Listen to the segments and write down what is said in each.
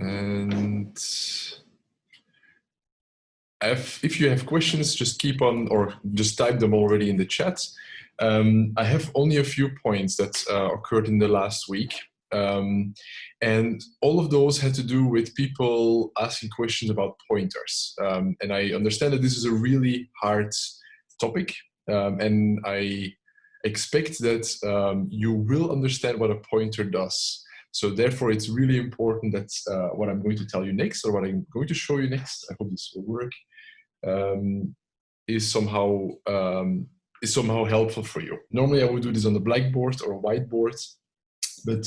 And if, if you have questions, just keep on or just type them already in the chat. Um, I have only a few points that uh, occurred in the last week. Um, and all of those had to do with people asking questions about pointers. Um, and I understand that this is a really hard topic. Um, and I expect that um, you will understand what a pointer does. So therefore, it's really important that uh, what I'm going to tell you next, or what I'm going to show you next, I hope this will work, um, is somehow um, is somehow helpful for you. Normally, I would do this on the blackboard or whiteboard, but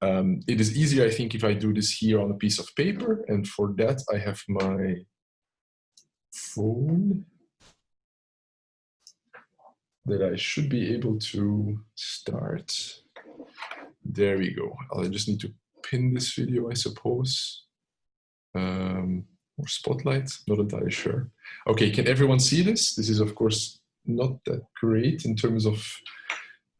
um, it is easier, I think, if I do this here on a piece of paper. And for that, I have my phone that I should be able to start. There we go. I just need to pin this video, I suppose. Um, or spotlight, not entirely sure. Okay, can everyone see this? This is, of course, not that great in terms of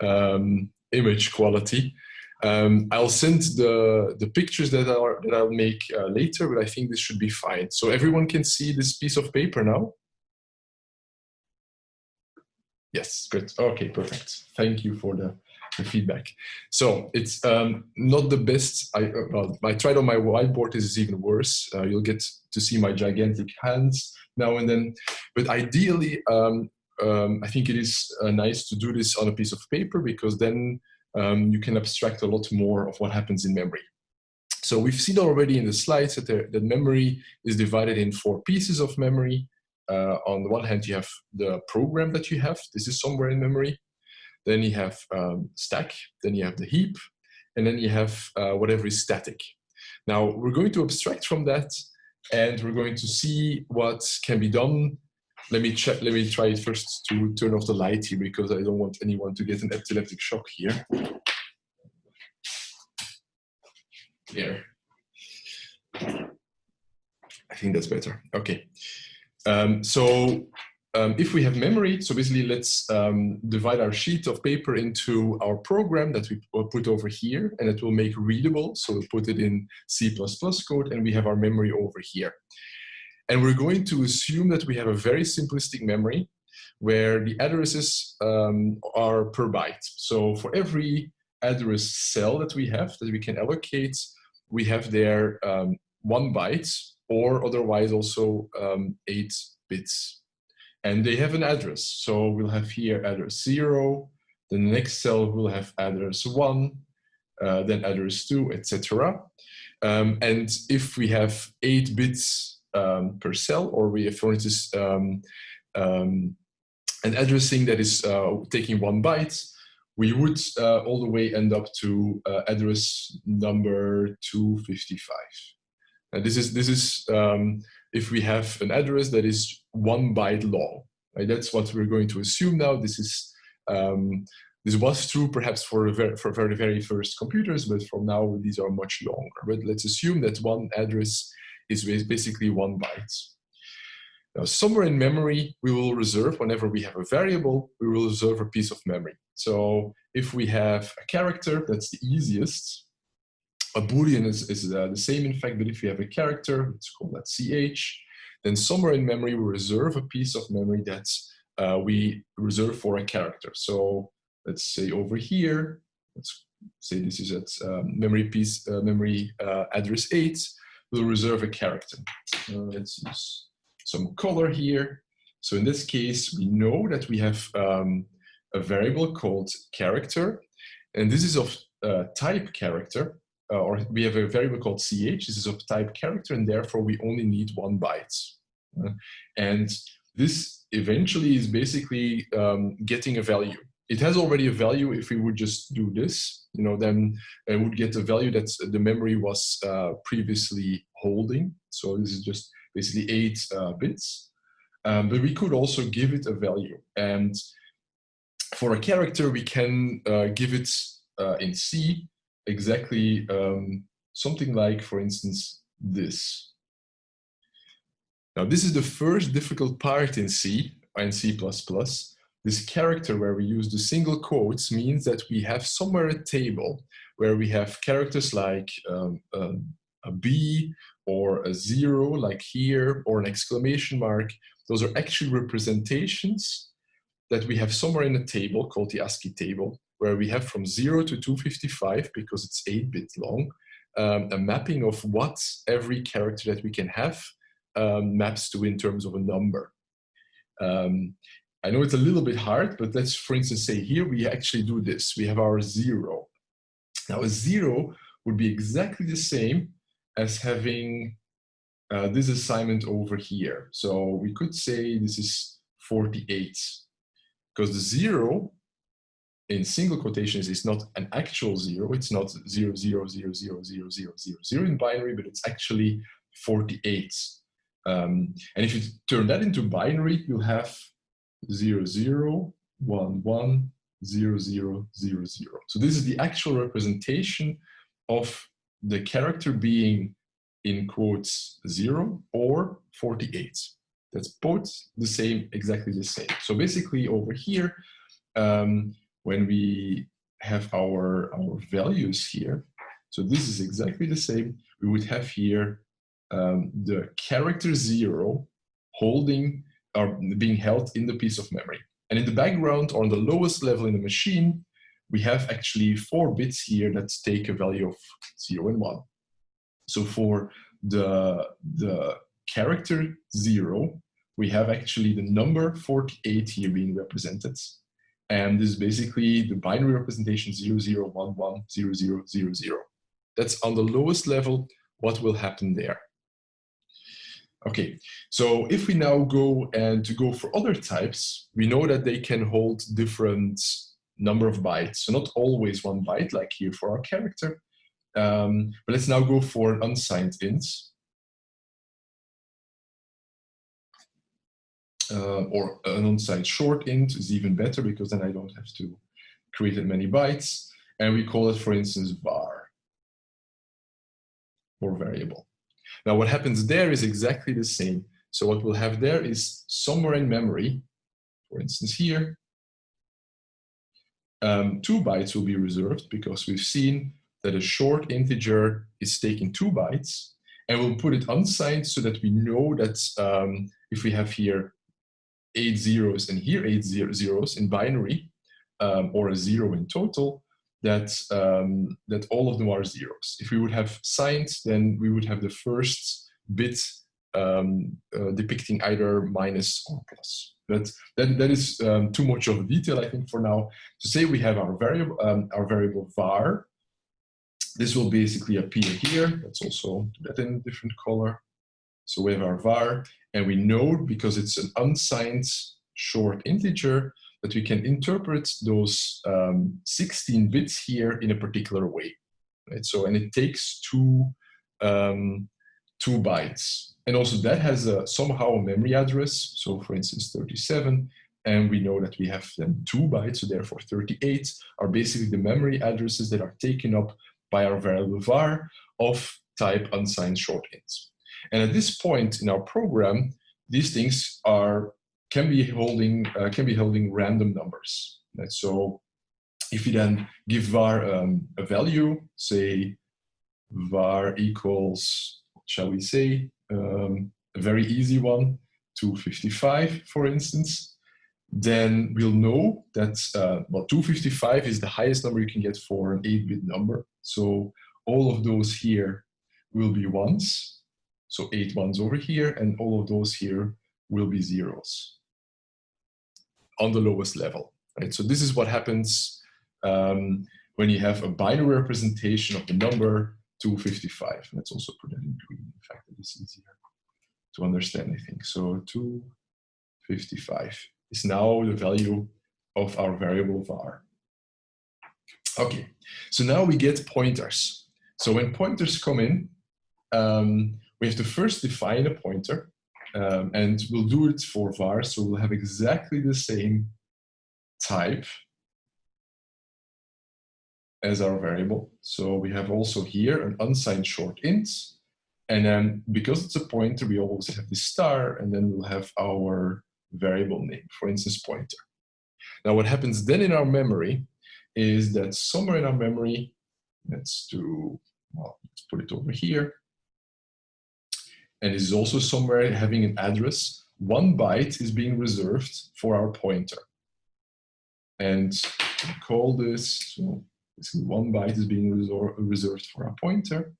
um, image quality. Um, I'll send the, the pictures that, are, that I'll make uh, later, but I think this should be fine. So everyone can see this piece of paper now? Yes, good. Okay, perfect. Thank you for the, the feedback. So it's um, not the best. I, well, I tried on my whiteboard. This is even worse. Uh, you'll get to see my gigantic hands now and then. But ideally, um, um, I think it is uh, nice to do this on a piece of paper because then um, you can abstract a lot more of what happens in memory. So we've seen already in the slides that, there, that memory is divided in four pieces of memory. Uh, on the one hand, you have the program that you have. This is somewhere in memory. Then you have um, stack. Then you have the heap. And then you have uh, whatever is static. Now, we're going to abstract from that and we're going to see what can be done. Let me check. Let me try first to turn off the light here because I don't want anyone to get an epileptic shock here. There. I think that's better. Okay. Um, so um, if we have memory, so basically let's um, divide our sheet of paper into our program that we put over here and it will make readable. So we'll put it in C++ code and we have our memory over here. And we're going to assume that we have a very simplistic memory where the addresses um, are per byte. So for every address cell that we have that we can allocate, we have there um, one byte or otherwise also um, eight bits. And they have an address. So we'll have here address zero, the next cell will have address one, uh, then address two, etc. Um, and if we have eight bits um, per cell, or we have, for instance, um, um an addressing that is uh, taking one byte, we would uh, all the way end up to uh, address number 255. And this is, this is um, if we have an address that is one byte long. Right? That's what we're going to assume now. This is um, this was true perhaps for very, for very very first computers, but from now these are much longer. But let's assume that one address is basically one byte. Now, somewhere in memory, we will reserve, whenever we have a variable, we will reserve a piece of memory. So if we have a character, that's the easiest, a boolean is, is uh, the same in fact, but if we have a character, let's call that ch, then somewhere in memory we reserve a piece of memory that uh, we reserve for a character. So let's say over here, let's say this is at um, memory piece, uh, memory uh, address 8, we'll reserve a character. Uh, let's use some color here. So in this case, we know that we have um, a variable called character, and this is of uh, type character, uh, or we have a variable called ch, this is of type character, and therefore we only need one byte. Uh, and this eventually is basically um, getting a value. It has already a value if we would just do this, you know, then it would get a value that the memory was uh, previously holding. So this is just basically eight uh, bits. Um, but we could also give it a value. And for a character, we can uh, give it uh, in C exactly um, something like, for instance, this. Now, this is the first difficult part in C and C++. This character where we use the single quotes means that we have somewhere a table where we have characters like um, um, a B or a zero like here or an exclamation mark, those are actually representations that we have somewhere in a table called the ASCII table, where we have from 0 to 255, because it's 8-bit long, um, a mapping of what every character that we can have um, maps to in terms of a number. Um, I know it's a little bit hard, but let's, for instance, say here we actually do this. We have our 0. Now, a 0 would be exactly the same as having uh, this assignment over here. So we could say this is 48 because the zero in single quotations is not an actual zero. It's not zero, zero, zero, zero, zero, zero, zero, zero in binary, but it's actually 48. Um, and if you turn that into binary, you'll have zero, zero, one, one, zero, zero, zero, zero. So this is the actual representation of the character being in quotes zero or 48. That's both the same, exactly the same. So basically over here, um, when we have our, our values here, so this is exactly the same, we would have here um, the character zero holding or being held in the piece of memory. And in the background or on the lowest level in the machine, we have actually four bits here that take a value of zero and one. So for the, the character zero, we have actually the number 48 here being represented. And this is basically the binary representation 00110000. That's on the lowest level, what will happen there. Okay, so if we now go and to go for other types, we know that they can hold different number of bytes. So not always one byte like here for our character. Um, but let's now go for an unsigned int. Uh, or an unsigned short int is even better because then I don't have to create that many bytes. And we call it, for instance, var or variable. Now what happens there is exactly the same. So what we'll have there is somewhere in memory, for instance here, um, two bytes will be reserved because we've seen that a short integer is taking two bytes and we'll put it unsigned so that we know that um, if we have here eight zeros and here eight zero zeros in binary um, or a zero in total, that, um, that all of them are zeros. If we would have signed, then we would have the first bit um, uh, depicting either minus or plus. But that, that is um, too much of a detail, I think, for now. To say we have our variable, um, our variable var. This will basically appear here. Let's also do that in a different color. So we have our var, and we know because it's an unsigned short integer that we can interpret those um, 16 bits here in a particular way. Right? So, and it takes two, um, two bytes. And also that has a, somehow a memory address. So for instance, 37, and we know that we have then two bytes, so therefore 38 are basically the memory addresses that are taken up by our variable var of type unsigned short ints. And at this point in our program, these things are can be holding uh, can be holding random numbers. Right? So if you then give var um, a value, say var equals, shall we say, um, a very easy one, 255, for instance, then we'll know that, uh, well, 255 is the highest number you can get for an 8-bit number. So all of those here will be ones. So eight ones over here, and all of those here will be zeros on the lowest level. Right? So this is what happens um, when you have a binary representation of the number 255. Let's also put that in green, in fact, it is easier to understand, I think. So 255 is now the value of our variable var. Okay, so now we get pointers. So when pointers come in, um, we have to first define a pointer um, and we'll do it for var, so we'll have exactly the same type as our variable. So we have also here an unsigned short int. And then because it's a pointer, we always have the star, and then we'll have our variable name, for instance, pointer. Now what happens then in our memory is that somewhere in our memory, let's do, well, let's put it over here. And is also somewhere having an address, one byte is being reserved for our pointer. And call this, so one byte is being reserved for our pointer.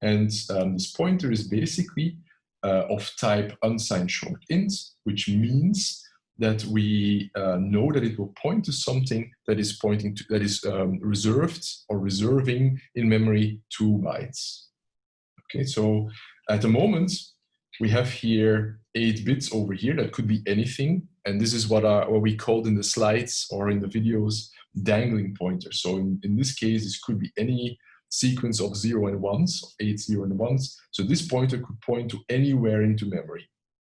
And um, this pointer is basically uh, of type unsigned short int, which means that we uh, know that it will point to something that is pointing to, that is um, reserved or reserving in memory two bytes. Okay, so at the moment, we have here eight bits over here. That could be anything. And this is what, our, what we called in the slides or in the videos dangling pointers. So in, in this case, this could be any sequence of zero and ones, of eight zero and ones. So this pointer could point to anywhere into memory,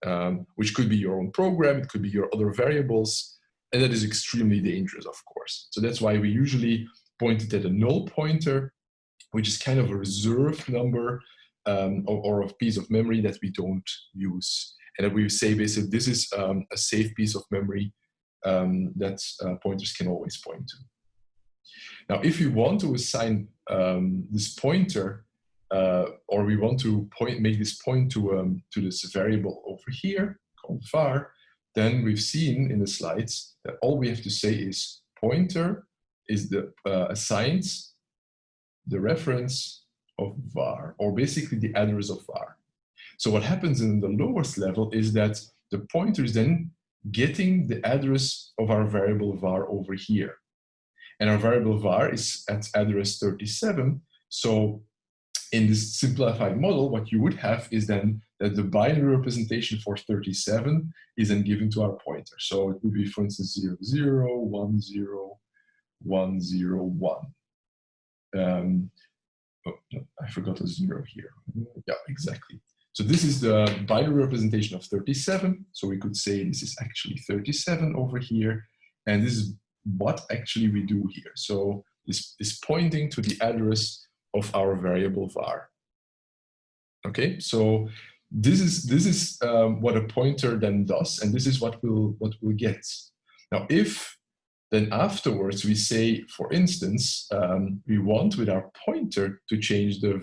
um, which could be your own program, it could be your other variables, and that is extremely dangerous, of course. So that's why we usually point it at a null pointer, which is kind of a reserved number um, or, or, a piece of memory that we don't use. And that we say basically this is um, a safe piece of memory um, that uh, pointers can always point to. Now, if we want to assign um, this pointer, uh, or we want to point, make this point to, um, to this variable over here called var, then we've seen in the slides that all we have to say is pointer is the uh, assigns the reference of var, or basically the address of var. So what happens in the lowest level is that the pointer is then getting the address of our variable var over here. And our variable var is at address 37. So in this simplified model, what you would have is then that the binary representation for 37 is then given to our pointer. So it would be, for instance, 0, 0, 1, 0, 1, 0, 1. Um, oh, no, I forgot a zero here. Yeah, exactly. So this is the binary representation of 37. So we could say this is actually 37 over here. And this is what actually we do here. So this is pointing to the address of our variable var. Okay, so this is this is um, what a pointer then does, and this is what we'll what we'll get. Now, if then afterwards we say, for instance, um, we want with our pointer to change the,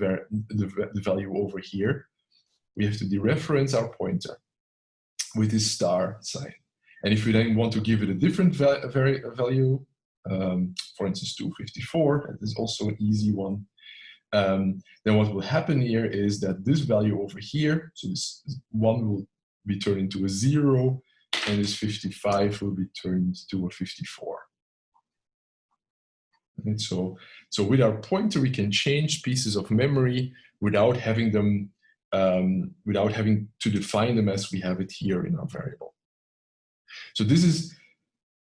the, the value over here, we have to dereference our pointer with this star sign. And if we then want to give it a different va value, um, for instance, 254, that is also an easy one, um, then what will happen here is that this value over here, so this one will be turned into a zero, and this 55 will be turned to a 54. And so, so with our pointer, we can change pieces of memory without having them, um, without having to define them as we have it here in our variable. So this is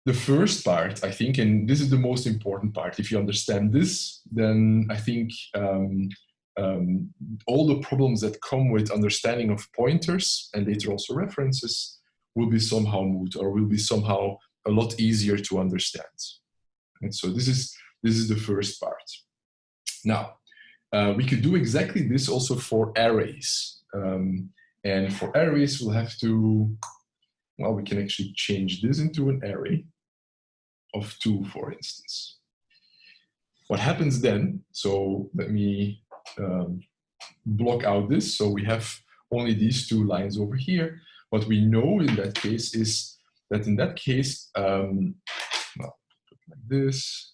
the first part, I think, and this is the most important part. If you understand this, then I think um, um, all the problems that come with understanding of pointers and later also references will be somehow moot or will be somehow a lot easier to understand. And so this is, this is the first part. Now, uh, we could do exactly this also for arrays. Um, and for arrays, we'll have to well, we can actually change this into an array of two, for instance. What happens then, so let me um, block out this. So we have only these two lines over here. What we know in that case is that in that case, um, well, like this,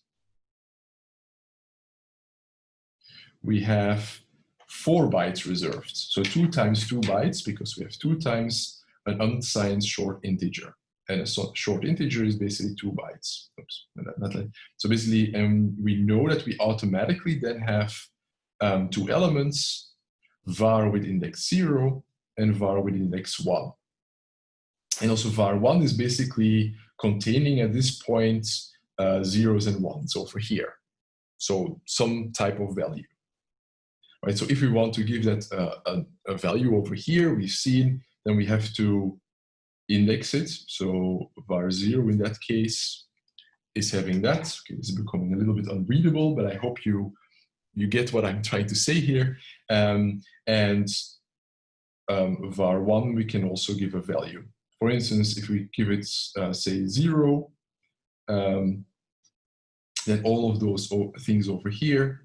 we have four bytes reserved. So two times two bytes because we have two times an unsigned short integer. And a short integer is basically two bytes. Oops, not, not like, so basically, um, we know that we automatically then have um, two elements, var with index zero and var with index one. And also var one is basically containing at this point uh, zeros and ones over here. So some type of value. Right, so if we want to give that uh, a, a value over here, we've seen then we have to index it. So var zero in that case is having that. Okay, it's becoming a little bit unreadable, but I hope you you get what I'm trying to say here. Um, and um, var one, we can also give a value. For instance, if we give it, uh, say, zero, um, then all of those things over here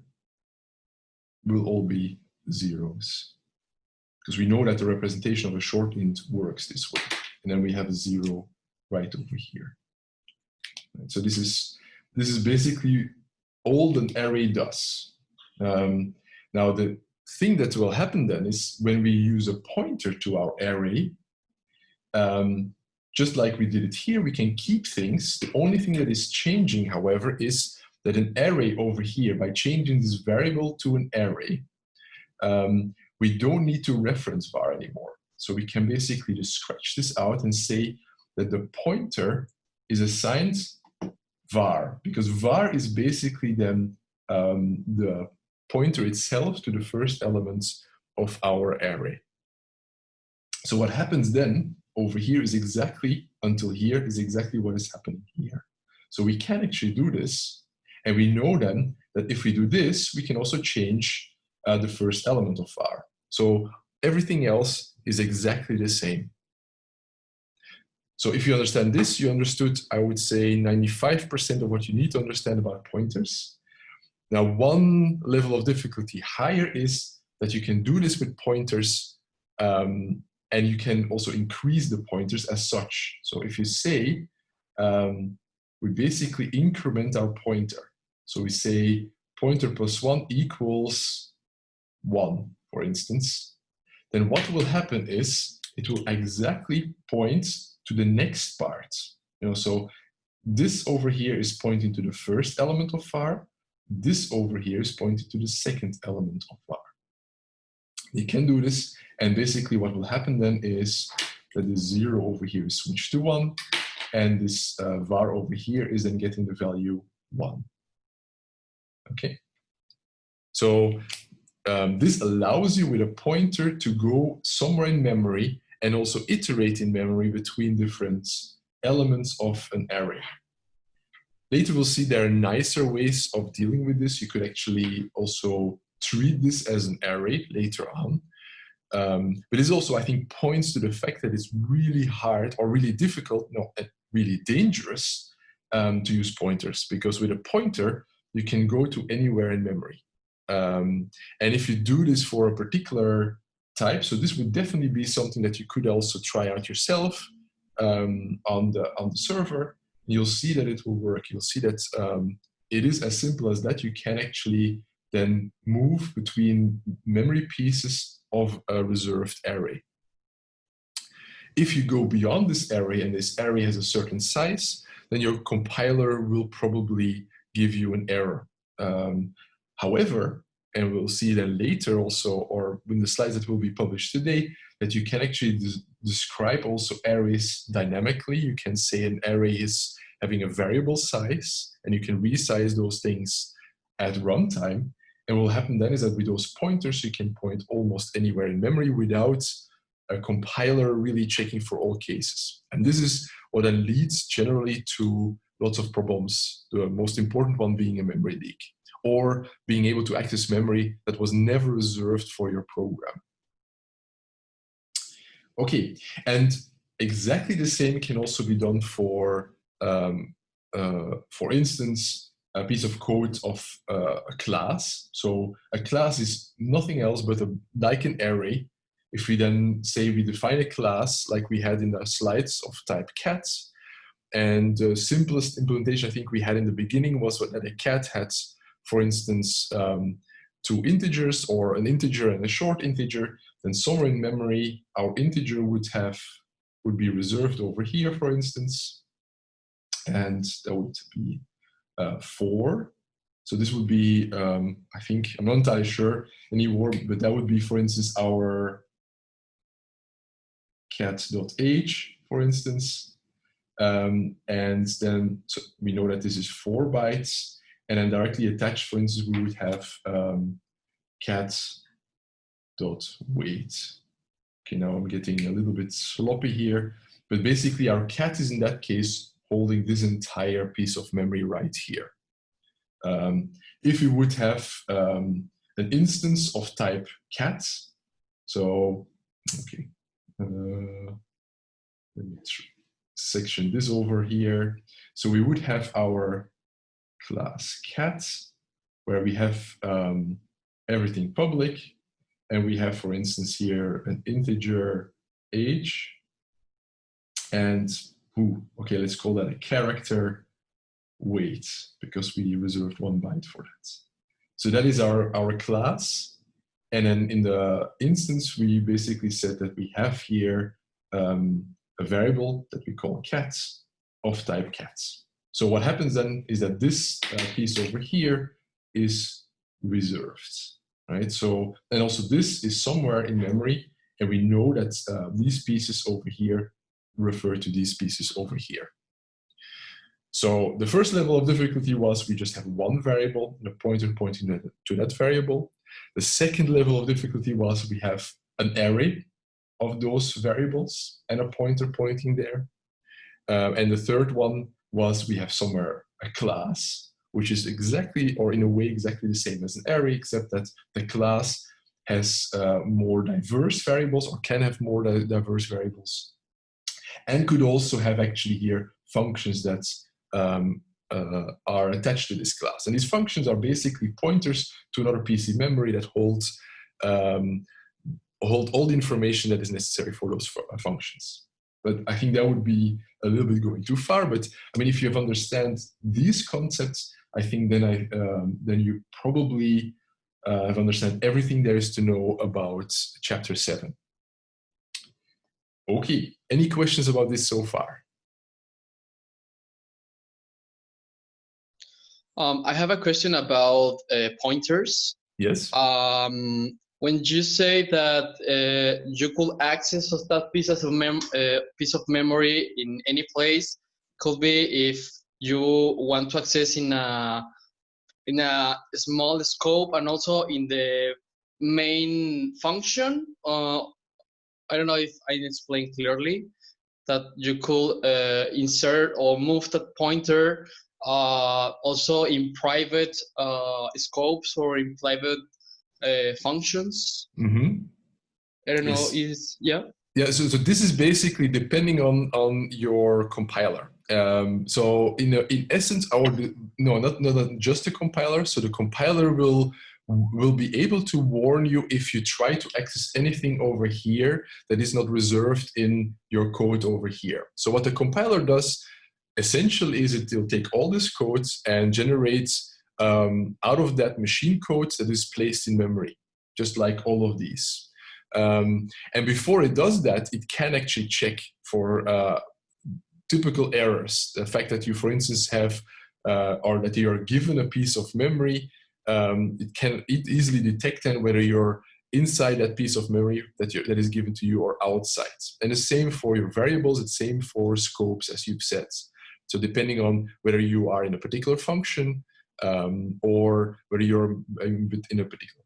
will all be zeros. because we know that the representation of a short int works this way. And then we have a zero right over here. Right, so this is this is basically all an array does. Um, now the thing that will happen then is when we use a pointer to our array, um, just like we did it here, we can keep things. The only thing that is changing, however, is that an array over here, by changing this variable to an array, um, we don't need to reference var anymore. So we can basically just scratch this out and say that the pointer is assigned var, because var is basically then um, the pointer itself to the first elements of our array. So what happens then over here is exactly, until here, is exactly what is happening here. So we can actually do this, and we know then that if we do this, we can also change uh, the first element of R. So everything else is exactly the same. So if you understand this, you understood, I would say, 95% of what you need to understand about pointers. Now, one level of difficulty higher is that you can do this with pointers um, and you can also increase the pointers as such. So if you say, um, we basically increment our pointer. So we say pointer plus one equals one, for instance. Then what will happen is it will exactly point to the next part. You know, so this over here is pointing to the first element of var. This over here is pointing to the second element of var. You can do this, and basically what will happen then is that the zero over here is switched to one, and this uh, var over here is then getting the value one. Okay. So um, this allows you with a pointer to go somewhere in memory and also iterate in memory between different elements of an array. Later we'll see there are nicer ways of dealing with this. You could actually also treat this as an array later on. Um, but this also, I think, points to the fact that it's really hard or really difficult, no, really dangerous um, to use pointers because with a pointer, you can go to anywhere in memory. Um, and if you do this for a particular type, so this would definitely be something that you could also try out yourself um, on, the, on the server, you'll see that it will work. You'll see that um, it is as simple as that. You can actually then move between memory pieces of a reserved array. If you go beyond this array and this array has a certain size, then your compiler will probably give you an error. Um, however, and we'll see that later also, or in the slides that will be published today, that you can actually describe also arrays dynamically. You can say an array is having a variable size, and you can resize those things at runtime. And what will happen then is that with those pointers, you can point almost anywhere in memory without a compiler really checking for all cases. And this is what then leads generally to lots of problems, the most important one being a memory leak, or being able to access memory that was never reserved for your program. Okay, and exactly the same can also be done for, um, uh, for instance, a piece of code of uh, a class. So a class is nothing else but a, like an array. If we then say we define a class like we had in the slides of type cat, and the simplest implementation I think we had in the beginning was that a cat had, for instance, um, two integers or an integer and a short integer, then somewhere in memory, our integer would have would be reserved over here, for instance, and that would be uh, four. So this would be, um, I think, I'm not entirely sure anymore, but that would be, for instance, our cat.age, for instance. Um, and then so we know that this is four bytes. And then directly attached, for instance, we would have um, cat dot weight. Okay, now I'm getting a little bit sloppy here, but basically our cat is in that case holding this entire piece of memory right here. Um, if we would have um, an instance of type cat, so, okay, uh, let me section this over here. So we would have our class cat, where we have um, everything public, and we have, for instance, here an integer age, and ooh, okay, let's call that a character weight because we reserved one byte for that. So that is our, our class. And then in the instance, we basically said that we have here um, a variable that we call cats of type cats. So what happens then is that this uh, piece over here is reserved, right? So, and also this is somewhere in memory, and we know that uh, these pieces over here refer to these pieces over here. So the first level of difficulty was we just have one variable and a pointer pointing to that variable. The second level of difficulty was we have an array of those variables and a pointer pointing there. Uh, and the third one was we have somewhere a class, which is exactly, or in a way, exactly the same as an array, except that the class has uh, more diverse variables or can have more diverse variables and could also have actually here functions that um, uh, are attached to this class. And these functions are basically pointers to another PC memory that holds um, hold all the information that is necessary for those uh, functions. But I think that would be a little bit going too far. But I mean, if you have understand these concepts, I think then I um, then you probably uh, have understand everything there is to know about chapter seven. Okay, any questions about this so far? Um, I have a question about uh, pointers. Yes. Um, when you say that uh, you could access that piece of mem uh, piece of memory in any place, could be if you want to access in a in a small scope and also in the main function. Uh, I don't know if I explained clearly that you could uh, insert or move that pointer uh, also in private uh, scopes or in private uh, functions. Mm-hmm. I don't yes. know. Is yeah. Yeah. So, so this is basically depending on on your compiler. Um, so in in essence, our no, not not just a compiler. So the compiler will will be able to warn you if you try to access anything over here that is not reserved in your code over here. So what the compiler does essentially is it will take all these codes and generates um, out of that machine code that is placed in memory, just like all of these. Um, and before it does that, it can actually check for uh, typical errors. The fact that you, for instance, have uh, or that you are given a piece of memory, um, it can it easily detect then whether you're inside that piece of memory that, that is given to you or outside. And the same for your variables, it's same for scopes as you've said. So depending on whether you are in a particular function um, or whether you're in a particular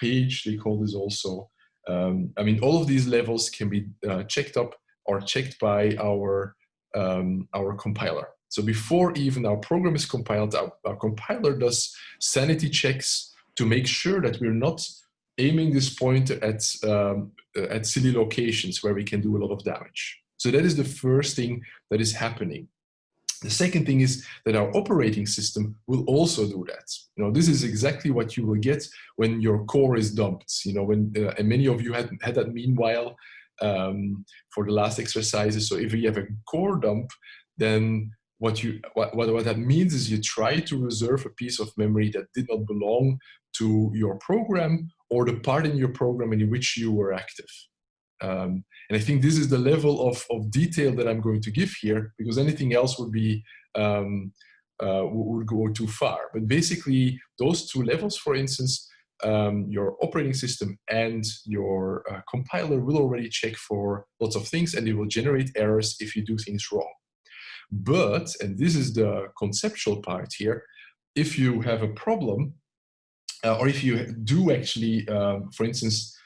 page, they call this also. Um, I mean, all of these levels can be uh, checked up or checked by our, um, our compiler. So before even our program is compiled, our, our compiler does sanity checks to make sure that we're not aiming this pointer at, um, at silly locations where we can do a lot of damage. So that is the first thing that is happening. The second thing is that our operating system will also do that. You know, this is exactly what you will get when your core is dumped. You know, when uh, and many of you had had that meanwhile um, for the last exercises. So if you have a core dump, then what you what, what, what that means is you try to reserve a piece of memory that did not belong to your program or the part in your program in which you were active. Um, and I think this is the level of, of detail that I'm going to give here because anything else would be um, uh, would go too far. But basically, those two levels, for instance, um, your operating system and your uh, compiler will already check for lots of things and it will generate errors if you do things wrong. But, and this is the conceptual part here, if you have a problem, uh, or if you do actually, um, for instance,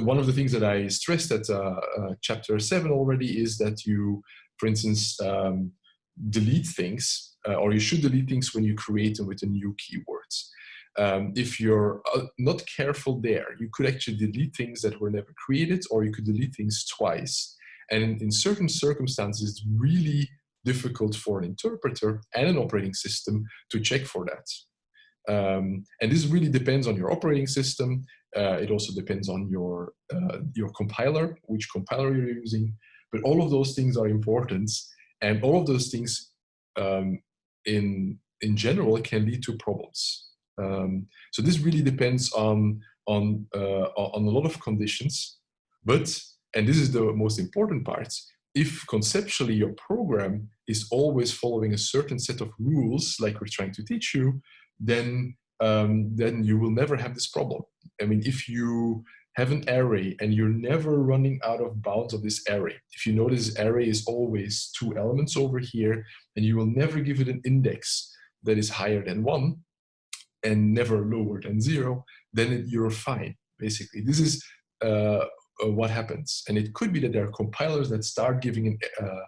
one of the things that I stressed at uh, uh, chapter seven already is that you, for instance, um, delete things, uh, or you should delete things when you create them with a new keywords. Um, if you're uh, not careful there, you could actually delete things that were never created, or you could delete things twice. And in, in certain circumstances, really difficult for an interpreter and an operating system to check for that. Um, and this really depends on your operating system Uh, it also depends on your, uh, your compiler, which compiler you're using. But all of those things are important. And all of those things um, in, in general can lead to problems. Um, so this really depends on, on, uh, on a lot of conditions. But, and this is the most important part, if conceptually your program is always following a certain set of rules, like we're trying to teach you, then um, then you will never have this problem. I mean, if you have an array and you're never running out of bounds of this array, if you notice array is always two elements over here, and you will never give it an index that is higher than one and never lower than zero, then it, you're fine, basically. This is uh, uh, what happens. And it could be that there are compilers that start giving an, uh,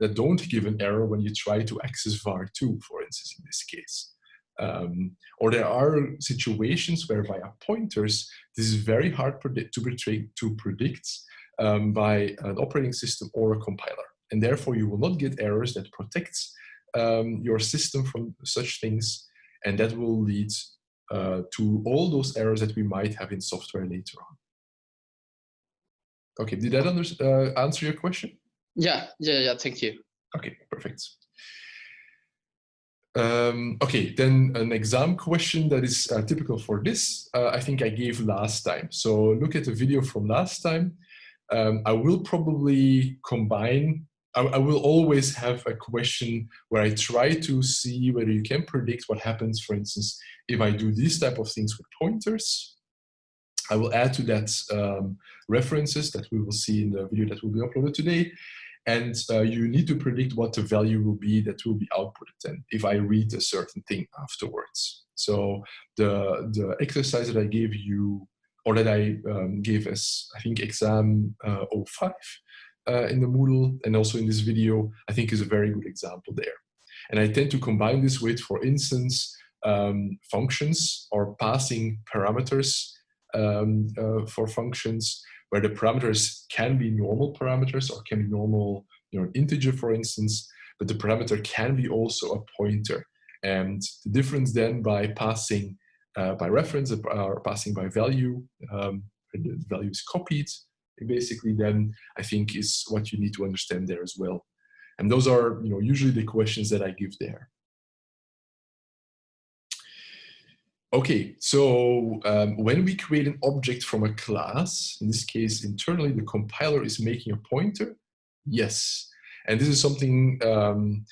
that don't give an error when you try to access var2, for instance, in this case. Um, or there are situations where via pointers, this is very hard to, predict, to predict um, by an operating system or a compiler. And therefore you will not get errors that protects um, your system from such things. And that will lead uh, to all those errors that we might have in software later on. Okay, did that under, uh, answer your question? Yeah, yeah, yeah, thank you. Okay, perfect. Um, okay, then an exam question that is uh, typical for this, uh, I think I gave last time. So look at the video from last time. Um, I will probably combine, I, I, will always have a question where I try to see whether you can predict what happens, for instance, if I do these type of things with pointers. I will add to that um, references that we will see in the video that will be uploaded today and uh, you need to predict what the value will be that will be outputted and if I read a certain thing afterwards. So the, the exercise that I gave you or that I um, gave as I think exam uh, 05 uh, in the Moodle and also in this video, I think is a very good example there. And I tend to combine this with, for instance, um, functions or passing parameters um, uh, for functions where the parameters can be normal parameters or can be normal, you know, integer, for instance, but the parameter can be also a pointer. And the difference then by passing uh, by reference or passing by value, um, the value is copied, basically then I think is what you need to understand there as well. And those are, you know, usually the questions that I give there. Okay, so um, when we create an object from a class, in this case internally, the compiler is making a pointer. Yes, and this is something um,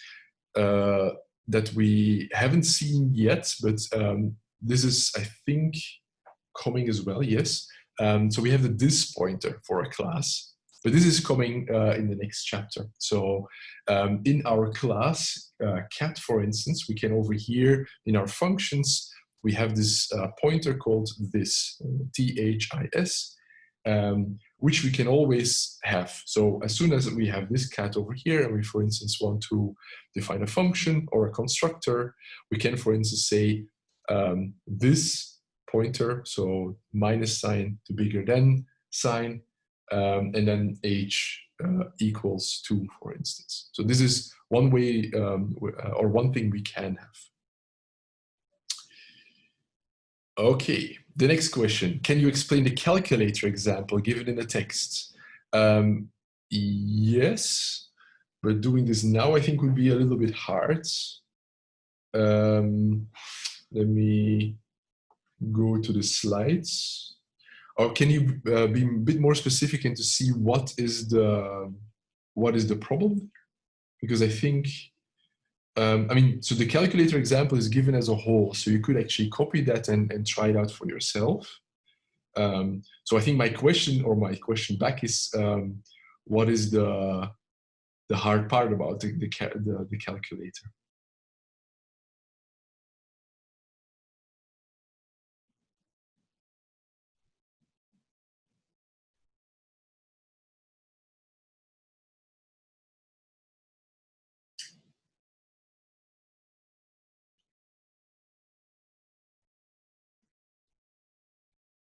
uh, that we haven't seen yet, but um, this is, I think, coming as well, yes. Um, so we have the this pointer for a class, but this is coming uh, in the next chapter. So um, in our class, uh, cat, for instance, we can over here in our functions, we have this uh, pointer called this, T-H-I-S, um, which we can always have. So as soon as we have this cat over here, and we, for instance, want to define a function or a constructor, we can, for instance, say um, this pointer, so minus sign to bigger than sign, um, and then h uh, equals 2, for instance. So this is one way um, or one thing we can have. Okay, the next question. Can you explain the calculator example given in the text? Um, yes, but doing this now I think would be a little bit hard. Um, let me go to the slides. Or can you uh, be a bit more specific and to see what is the what is the problem? Because I think um, I mean, so the calculator example is given as a whole, so you could actually copy that and, and try it out for yourself. Um, so I think my question or my question back is, um, what is the the hard part about the, the, the, the calculator?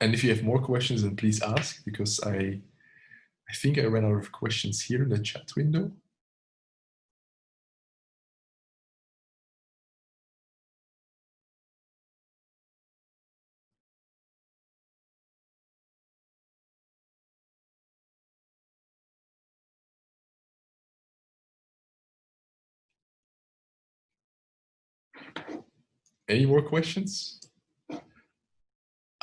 And if you have more questions, then please ask because I, I think I ran out of questions here in the chat window. Any more questions?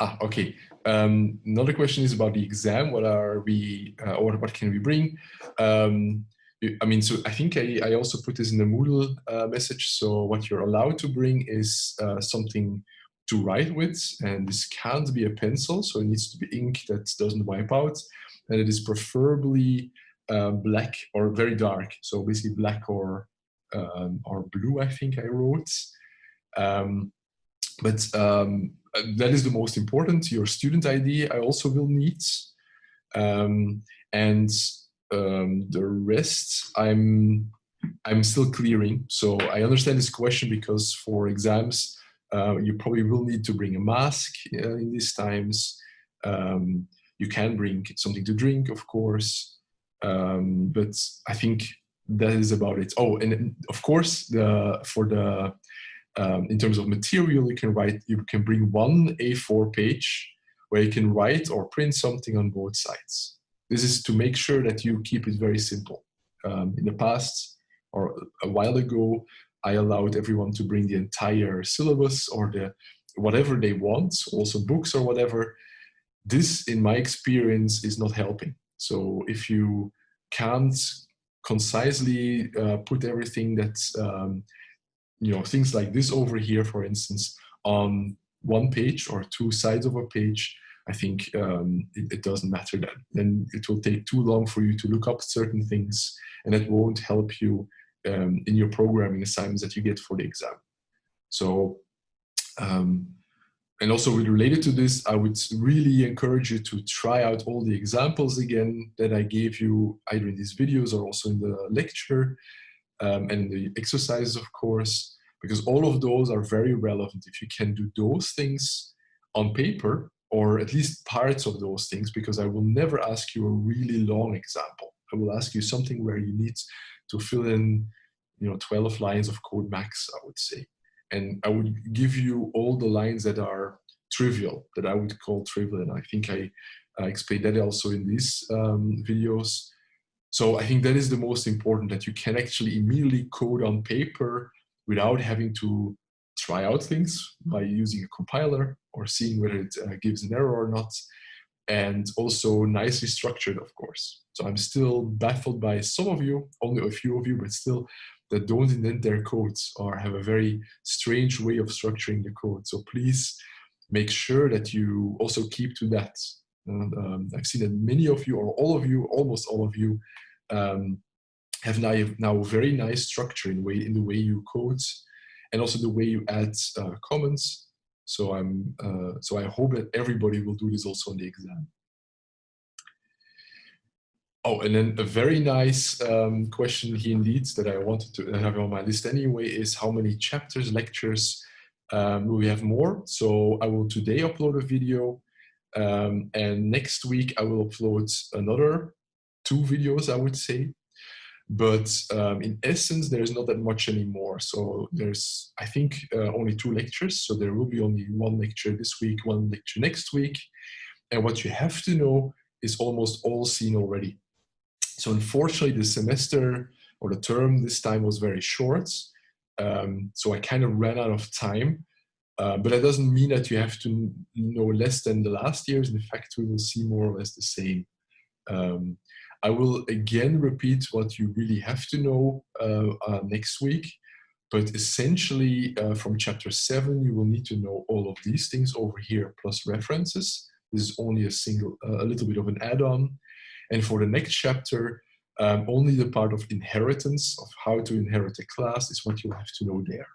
Ah, okay. Um, another question is about the exam. What are we, uh, or what can we bring? Um, I mean, so I think I, I also put this in the Moodle uh, message. So what you're allowed to bring is uh, something to write with, and this can't be a pencil, so it needs to be ink that doesn't wipe out, and it is preferably uh, black or very dark, so basically black or um, or blue. I think I wrote, um, but um, that is the most important. Your student ID I also will need, um, and um, the rest I'm I'm still clearing. So I understand this question because for exams uh, you probably will need to bring a mask uh, in these times. Um, you can bring something to drink, of course, um, but I think that is about it. Oh, and of course, the for the um, in terms of material, you can write. You can bring one A4 page where you can write or print something on both sides. This is to make sure that you keep it very simple. Um, in the past, or a while ago, I allowed everyone to bring the entire syllabus or the whatever they want, also books or whatever. This, in my experience, is not helping. So if you can't concisely uh, put everything that's, um, you know, things like this over here, for instance, on one page or two sides of a page, I think um, it, it, doesn't matter then. Then it will take too long for you to look up certain things and it won't help you um, in your programming assignments that you get for the exam. So, um, and also related to this, I would really encourage you to try out all the examples again that I gave you either in these videos or also in the lecture um, and the exercises, of course, because all of those are very relevant. If you can do those things on paper, or at least parts of those things, because I will never ask you a really long example. I will ask you something where you need to fill in you know 12 lines of code max i would say and i would give you all the lines that are trivial that i would call trivial and i think i uh, explained that also in these um, videos so i think that is the most important that you can actually immediately code on paper without having to try out things by using a compiler or seeing whether it uh, gives an error or not and also nicely structured of course so i'm still baffled by some of you only a few of you but still that don't indent their codes or have a very strange way of structuring the code. So please make sure that you also keep to that. And, um, I've seen that many of you, or all of you, almost all of you, um, have now, now very nice structure in, way, in the way you code and also the way you add uh, comments. So I'm uh, so I hope that everybody will do this also on the exam. Oh, and then a very nice um, question here indeed that I wanted to have on my list anyway is how many chapters, lectures um, we have more? So I will today upload a video um, and next week I will upload another two videos, I would say. But um, in essence, there's not that much anymore. So there's, I think, uh, only two lectures. So there will be only one lecture this week, one lecture next week. And what you have to know is almost all seen already. So unfortunately, the semester or the term this time was very short. Um, so I kind of ran out of time. Uh, but that doesn't mean that you have to know less than the last years. In fact, we will see more or less the same. Um, I will again repeat what you really have to know uh, uh, next week. But essentially, uh, from chapter 7, you will need to know all of these things over here, plus references. This is only a single, uh, a little bit of an add-on. And for the next chapter, um, only the part of inheritance, of how to inherit a class, is what you have to know there.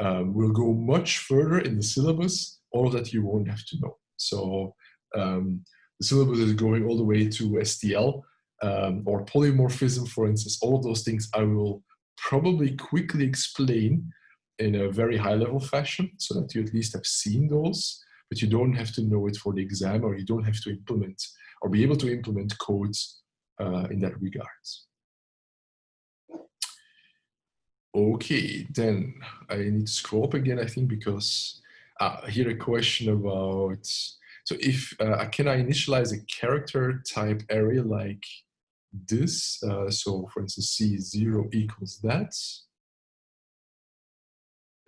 Um, we'll go much further in the syllabus, all that you won't have to know. So um, the syllabus is going all the way to STL um, or polymorphism, for instance, all of those things I will probably quickly explain in a very high level fashion so that you at least have seen those, but you don't have to know it for the exam or you don't have to implement or be able to implement codes uh, in that regards. Okay, then I need to scroll up again, I think, because uh, here a question about, so if, uh, can I initialize a character type array like this? Uh, so for instance, C0 equals that.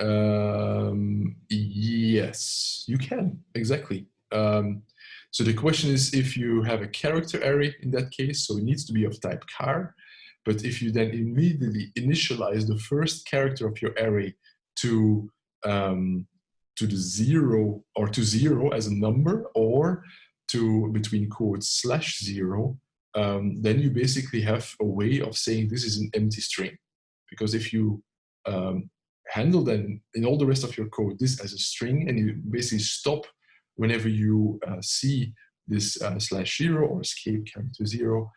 Um, yes, you can, exactly. Um, so the question is if you have a character array in that case, so it needs to be of type char, but if you then immediately initialize the first character of your array to, um, to the zero or to zero as a number or to between quotes slash zero, um, then you basically have a way of saying this is an empty string. Because if you um, handle then in all the rest of your code this as a string and you basically stop whenever you uh, see this uh, slash zero or escape character zero,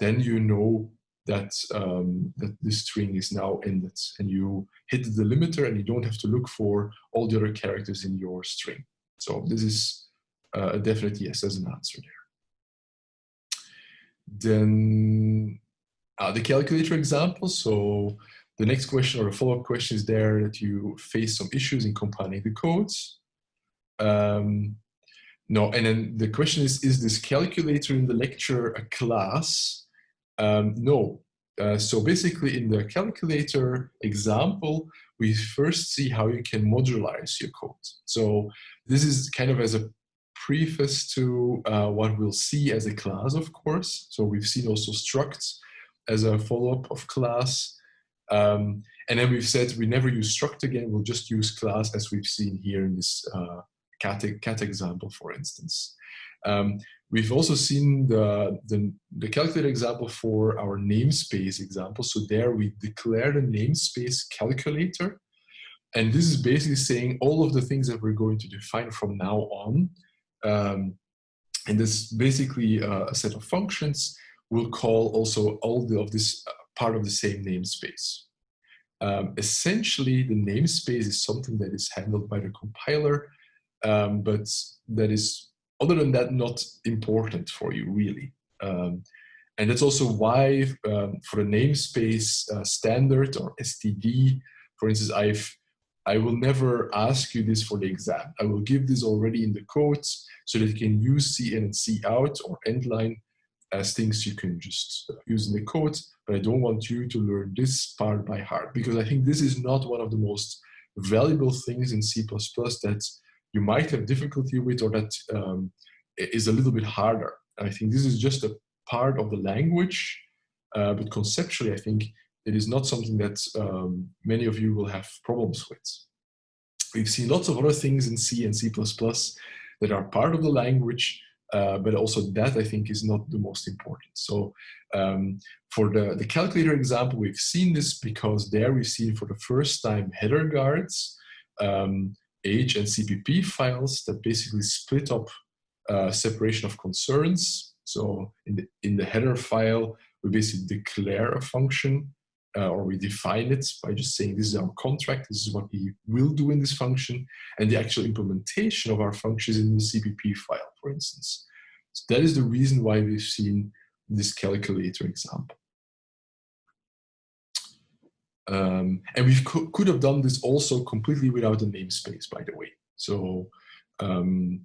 then you know that um, that this string is now ended and you hit the delimiter and you don't have to look for all the other characters in your string. So this is uh, a definite yes as an answer there. Then uh, the calculator example. So the next question or a follow-up question is there that you face some issues in compiling the codes. Um, no, and then the question is, is this calculator in the lecture a class? Um, no. Uh, so basically in the calculator example, we first see how you can modularize your code. So this is kind of as a preface to uh, what we'll see as a class, of course. So we've seen also structs as a follow-up of class. Um, and then we've said we never use struct again, we'll just use class as we've seen here in this uh, cat, cat example, for instance. Um, we've also seen the, the, the, calculator example for our namespace example. So there we declare the namespace calculator. And this is basically saying all of the things that we're going to define from now on. Um, and this basically uh, a set of functions will call also all the, of this uh, part of the same namespace. Um, essentially, the namespace is something that is handled by the compiler um, but that is, other than that, not important for you really. Um, and that's also why um, for the namespace uh, standard or STD, for instance, I've I will never ask you this for the exam. I will give this already in the codes so that you can use C in and C out or endline as things you can just use in the code. But I don't want you to learn this part by heart because I think this is not one of the most valuable things in C++ that you might have difficulty with or that um, is a little bit harder. I think this is just a part of the language, uh, but conceptually, I think it is not something that um, many of you will have problems with. We've seen lots of other things in C and C++ that are part of the language, uh, but also that I think is not the most important. So um, for the, the calculator example, we've seen this because there we've seen for the first time header guards. Um, H and CPP files that basically split up uh, separation of concerns. So in the, in the header file, we basically declare a function uh, or we define it by just saying this is our contract, this is what we will do in this function, and the actual implementation of our functions in the CPP file, for instance. So that is the reason why we've seen this calculator example. Um, and we co could have done this also completely without a namespace, by the way. So um,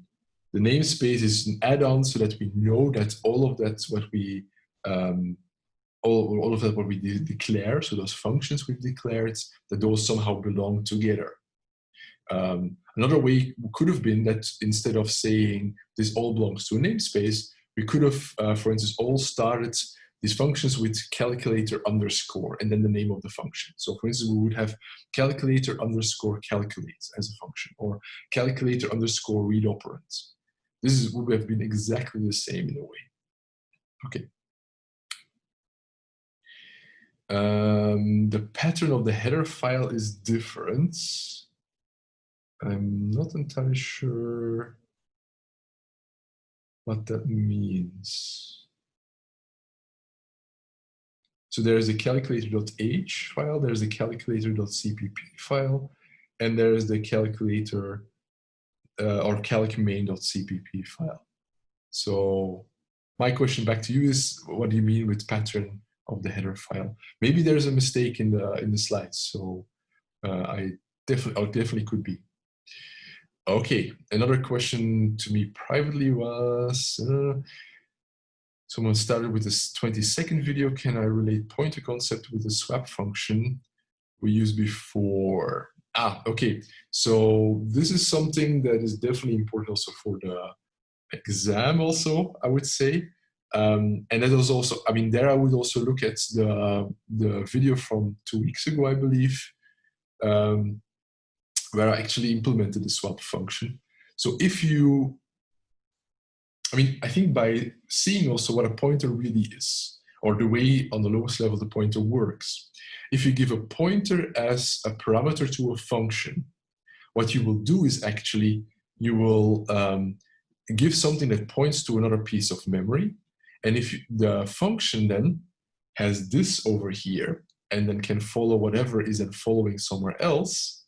the namespace is an add-on so that we know that all of that's what we, um, all, all of that what we de declare, so those functions we've declared, that those somehow belong together. Um, another way could have been that instead of saying this all belongs to a namespace, we could have, uh, for instance, all started these functions with calculator underscore and then the name of the function. So for instance, we would have calculator underscore calculate as a function or calculator underscore read operands. This is, would have been exactly the same in a way. Okay. Um, the pattern of the header file is different. I'm not entirely sure what that means. So there's a calculator.h file, there's a calculator.cpp file, and there's the calculator uh, or calcmain.cpp file. So my question back to you is, what do you mean with pattern of the header file? Maybe there's a mistake in the in the slides, so uh, I definitely, definitely could be. Okay, another question to me privately was, uh, Someone started with this 20 second video. Can I relate pointer concept with the swap function we used before? Ah, okay. So this is something that is definitely important also for the exam also, I would say. Um, and that was also, I mean, there I would also look at the, the video from two weeks ago, I believe, um, where I actually implemented the swap function. So if you, I mean, I think by seeing also what a pointer really is, or the way on the lowest level the pointer works, if you give a pointer as a parameter to a function, what you will do is actually you will um, give something that points to another piece of memory. And if the function then has this over here and then can follow whatever is then following somewhere else,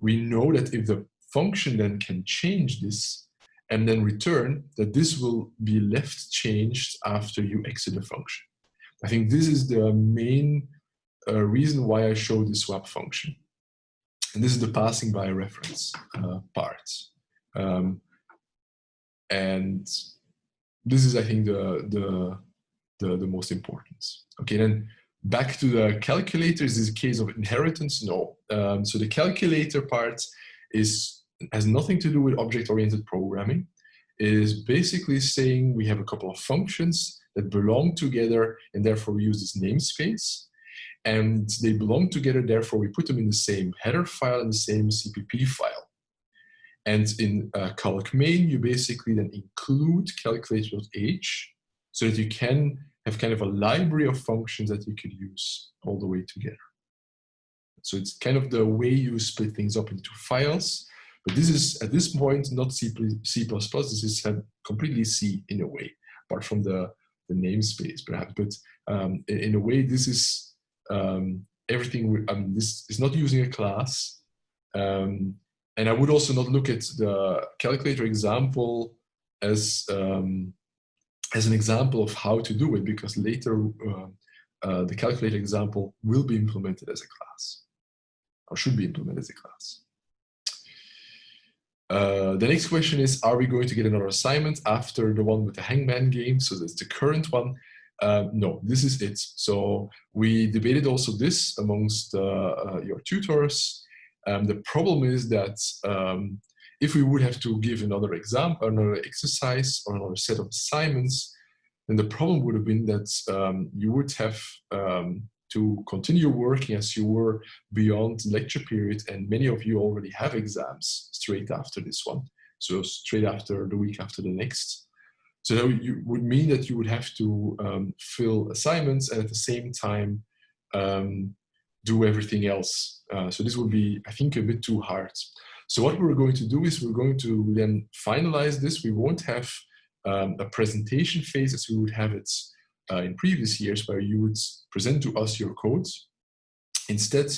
we know that if the function then can change this and then return, that this will be left changed after you exit the function. I think this is the main uh, reason why I show the swap function. And this is the passing by reference uh, part. Um, and this is, I think, the, the, the, the, most important. Okay, then back to the calculator. Is this a case of inheritance? No. Um, so the calculator part is has nothing to do with object-oriented programming. It is basically saying we have a couple of functions that belong together and therefore we use this namespace and they belong together, therefore we put them in the same header file and the same CPP file. And in uh, calc main, you basically then include calculator.h so that you can have kind of a library of functions that you could use all the way together. So it's kind of the way you split things up into files. But this is, at this point, not C++, C++, this is completely C in a way, apart from the, the namespace perhaps. But um, in, in a way, this is um, everything, I mean, this is not using a class. Um, and I would also not look at the calculator example as, um, as an example of how to do it because later uh, uh, the calculator example will be implemented as a class or should be implemented as a class. Uh, the next question is, are we going to get another assignment after the one with the hangman game? So that's the current one. Uh, no, this is it. So we debated also this amongst uh, uh, your tutors. Um, the problem is that um, if we would have to give another exam, another exercise, or another set of assignments, then the problem would have been that um, you would have um, to continue working as you were beyond lecture period, and many of you already have exams straight after this one. So straight after the week after the next. So that would mean that you would have to um, fill assignments and at the same time um, do everything else. Uh, so this would be, I think, a bit too hard. So what we're going to do is we're going to then finalize this. We won't have um, a presentation phase as we would have it uh, in previous years where you would present to us your codes. Instead,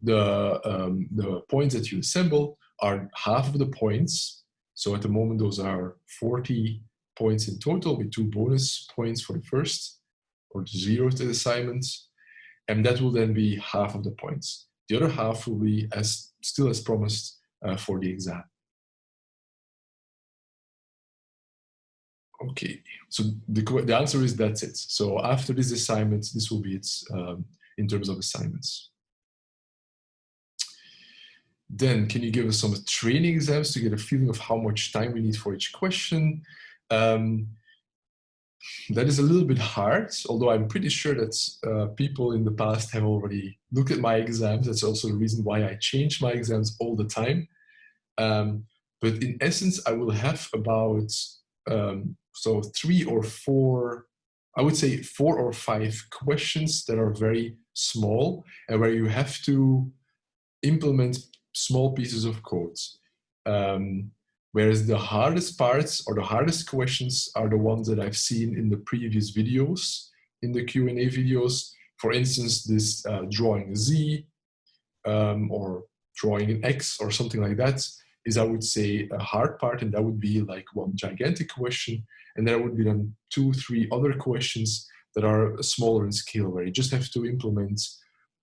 the, um, the points that you assemble are half of the points. So at the moment, those are 40 points in total with two bonus points for the first or zero to the assignment. And that will then be half of the points. The other half will be as still as promised uh, for the exam. Okay, so the, the answer is that's it. So after this assignment, this will be it um, in terms of assignments. Then can you give us some training exams to get a feeling of how much time we need for each question? Um, that is a little bit hard, although I'm pretty sure that uh, people in the past have already looked at my exams. That's also the reason why I change my exams all the time. Um, but in essence, I will have about um, so three or four, I would say four or five questions that are very small and where you have to implement small pieces of code. Um, Whereas the hardest parts or the hardest questions are the ones that I've seen in the previous videos, in the Q&A videos. For instance, this uh, drawing a Z um, or drawing an X or something like that is, I would say, a hard part. And that would be like one gigantic question. And there would be then two, three other questions that are smaller in scale, where you just have to implement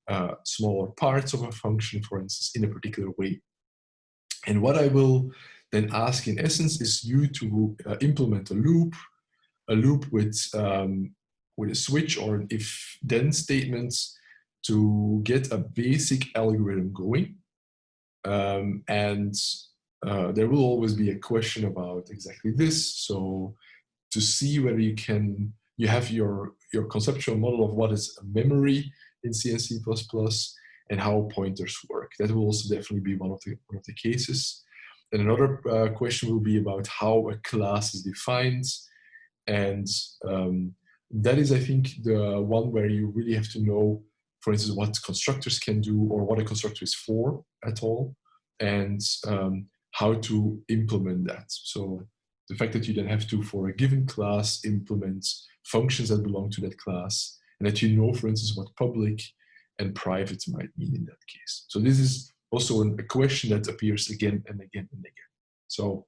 uh, smaller parts of a function, for instance, in a particular way. And what I will then ask in essence is you to uh, implement a loop, a loop with, um, with a switch or an if then statements to get a basic algorithm going. Um, and uh, there will always be a question about exactly this. So to see whether you can, you have your, your conceptual model of what is a memory in C and C++ and how pointers work. That will also definitely be one of the, one of the cases. And another uh, question will be about how a class is defined. And um, that is, I think, the one where you really have to know, for instance, what constructors can do or what a constructor is for at all, and um, how to implement that. So the fact that you then have to, for a given class, implement functions that belong to that class, and that you know, for instance, what public and private might mean in that case. So this is also a question that appears again and again and again. So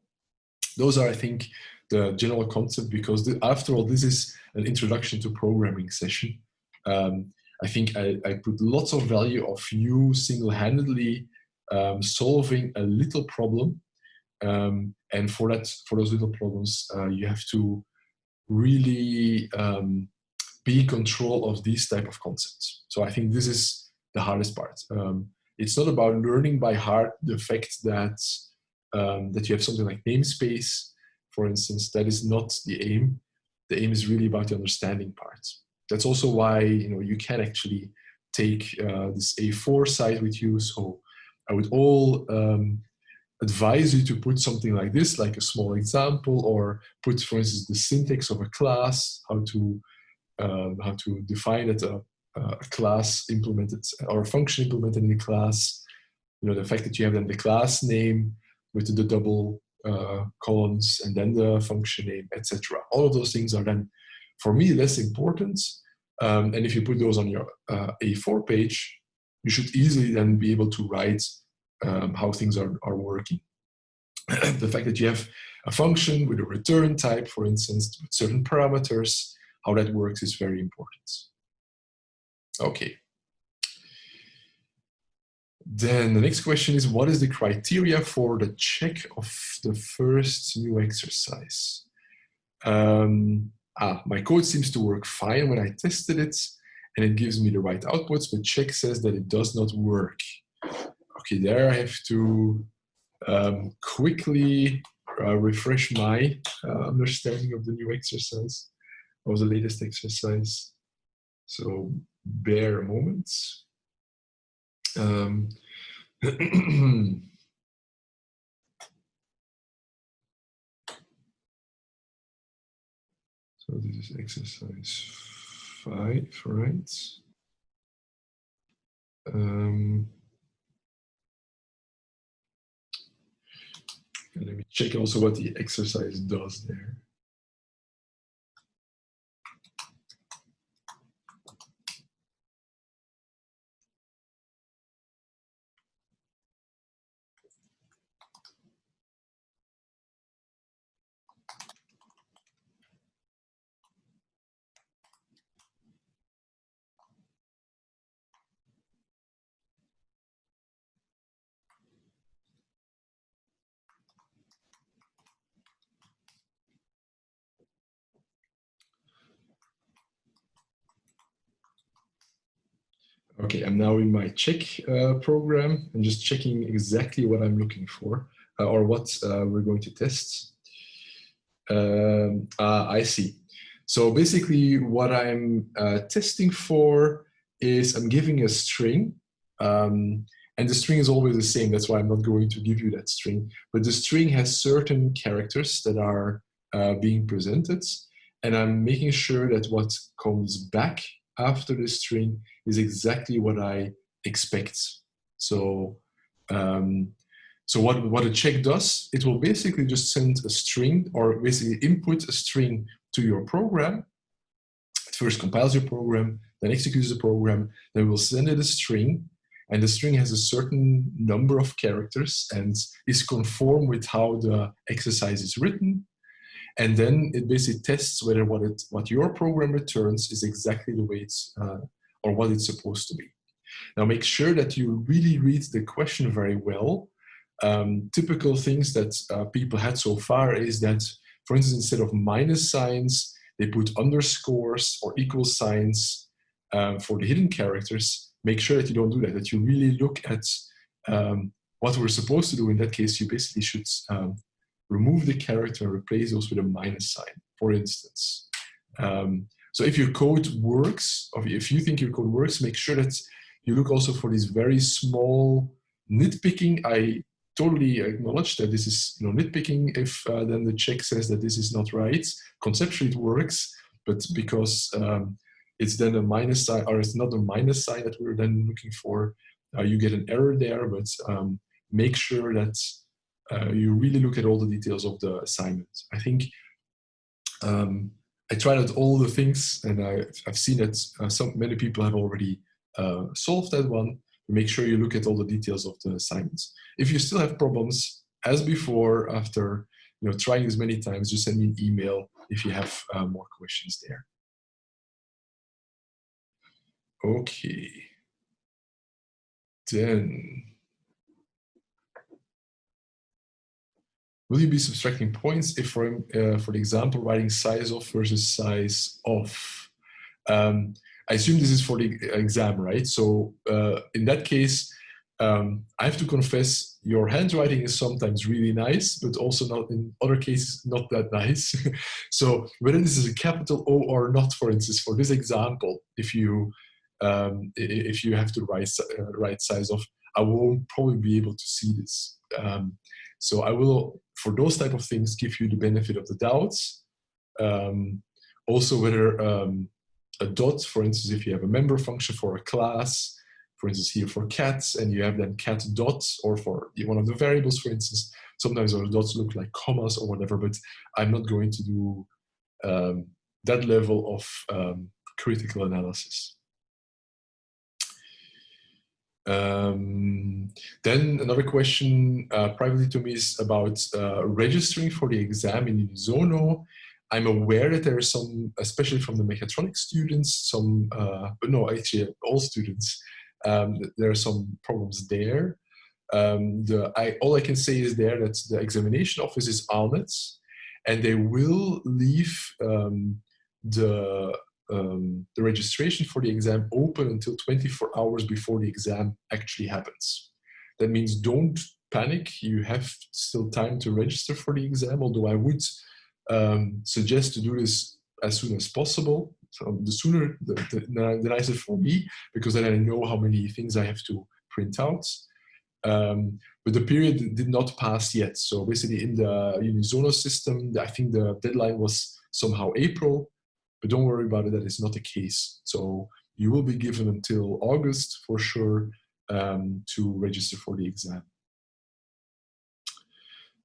those are, I think, the general concept because the, after all, this is an introduction to programming session. Um, I think I, I, put lots of value of you single-handedly um, solving a little problem. Um, and for that, for those little problems, uh, you have to really um, be control of these type of concepts. So I think this is the hardest part. Um, it's not about learning by heart the fact that um, that you have something like namespace, for instance. That is not the aim. The aim is really about the understanding part. That's also why you know you can actually take uh, this A4 site with you. So I would all um, advise you to put something like this, like a small example, or put, for instance, the syntax of a class, how to um, how to define it, a, a, class implemented or a function implemented in the class. You know, the fact that you have then the class name with the double uh, columns and then the function name, etc. All of those things are then, for me, less important. Um, and if you put those on your uh, A4 page, you should easily then be able to write um, how things are, are working. the fact that you have a function with a return type, for instance, with certain parameters, how that works is very important. Okay. Then the next question is, what is the criteria for the check of the first new exercise? Um, ah, my code seems to work fine when I tested it, and it gives me the right outputs, but check says that it does not work. Okay, there I have to um, quickly uh, refresh my uh, understanding of the new exercise of the latest exercise. So bear a moment. Um, so this is exercise five, right? Um, let me check also what the exercise does there. Okay, I'm now in my check uh, program. I'm just checking exactly what I'm looking for uh, or what uh, we're going to test. Um, ah, I see. So basically what I'm uh, testing for is I'm giving a string um, and the string is always the same. That's why I'm not going to give you that string. But the string has certain characters that are uh, being presented and I'm making sure that what comes back after the string is exactly what I expect. So, um, so what, what a check does, it will basically just send a string or basically input a string to your program. It first compiles your program, then executes the program, then will send it a string and the string has a certain number of characters and is conform with how the exercise is written and then it basically tests whether what it what your program returns is exactly the way it's uh, or what it's supposed to be. Now make sure that you really read the question very well. Um, typical things that uh, people had so far is that, for instance, instead of minus signs, they put underscores or equal signs um, for the hidden characters. Make sure that you don't do that, that you really look at um, what we're supposed to do in that case, you basically should um, remove the character and replace those with a minus sign, for instance. Um, so if your code works, or if you think your code works, make sure that you look also for these very small nitpicking. I totally acknowledge that this is you know, nitpicking if uh, then the check says that this is not right. Conceptually it works, but because um, it's then a minus sign, or it's not a minus sign that we're then looking for, uh, you get an error there, but um, make sure that uh, you really look at all the details of the assignment. I think um, I tried out all the things and I, have seen that uh, some many people have already uh, solved that one. Make sure you look at all the details of the assignments. If you still have problems, as before, after you know trying as many times, just send me an email if you have uh, more questions there. Okay. Then Will you be subtracting points if, for, uh, for example, writing size of versus size of? Um, I assume this is for the exam, right? So uh, in that case, um, I have to confess your handwriting is sometimes really nice, but also not in other cases not that nice. so whether this is a capital O or not, for instance, for this example, if you um, if you have to write uh, write size of, I won't probably be able to see this. Um, so I will, for those type of things, give you the benefit of the doubts. Um, also whether um, a dot, for instance, if you have a member function for a class, for instance, here for cats, and you have then cat dots, or for one of the variables, for instance, sometimes those dots look like commas or whatever, but I'm not going to do um, that level of um, critical analysis. Um, then another question uh, privately to me is about uh, registering for the exam in Unisono. I'm aware that there are some, especially from the mechatronics students, some, uh, no, actually all students, um, there are some problems there. Um, the, I, all I can say is there that the examination office is on and they will leave um, the um, the registration for the exam open until 24 hours before the exam actually happens. That means don't panic. You have still time to register for the exam, although I would um, suggest to do this as soon as possible. So the sooner, the, the, the, nicer for me, because then I know how many things I have to print out. Um, but the period did not pass yet. So basically in the Unisono system, I think the deadline was somehow April. But don't worry about it, that is not the case. So you will be given until August for sure um, to register for the exam.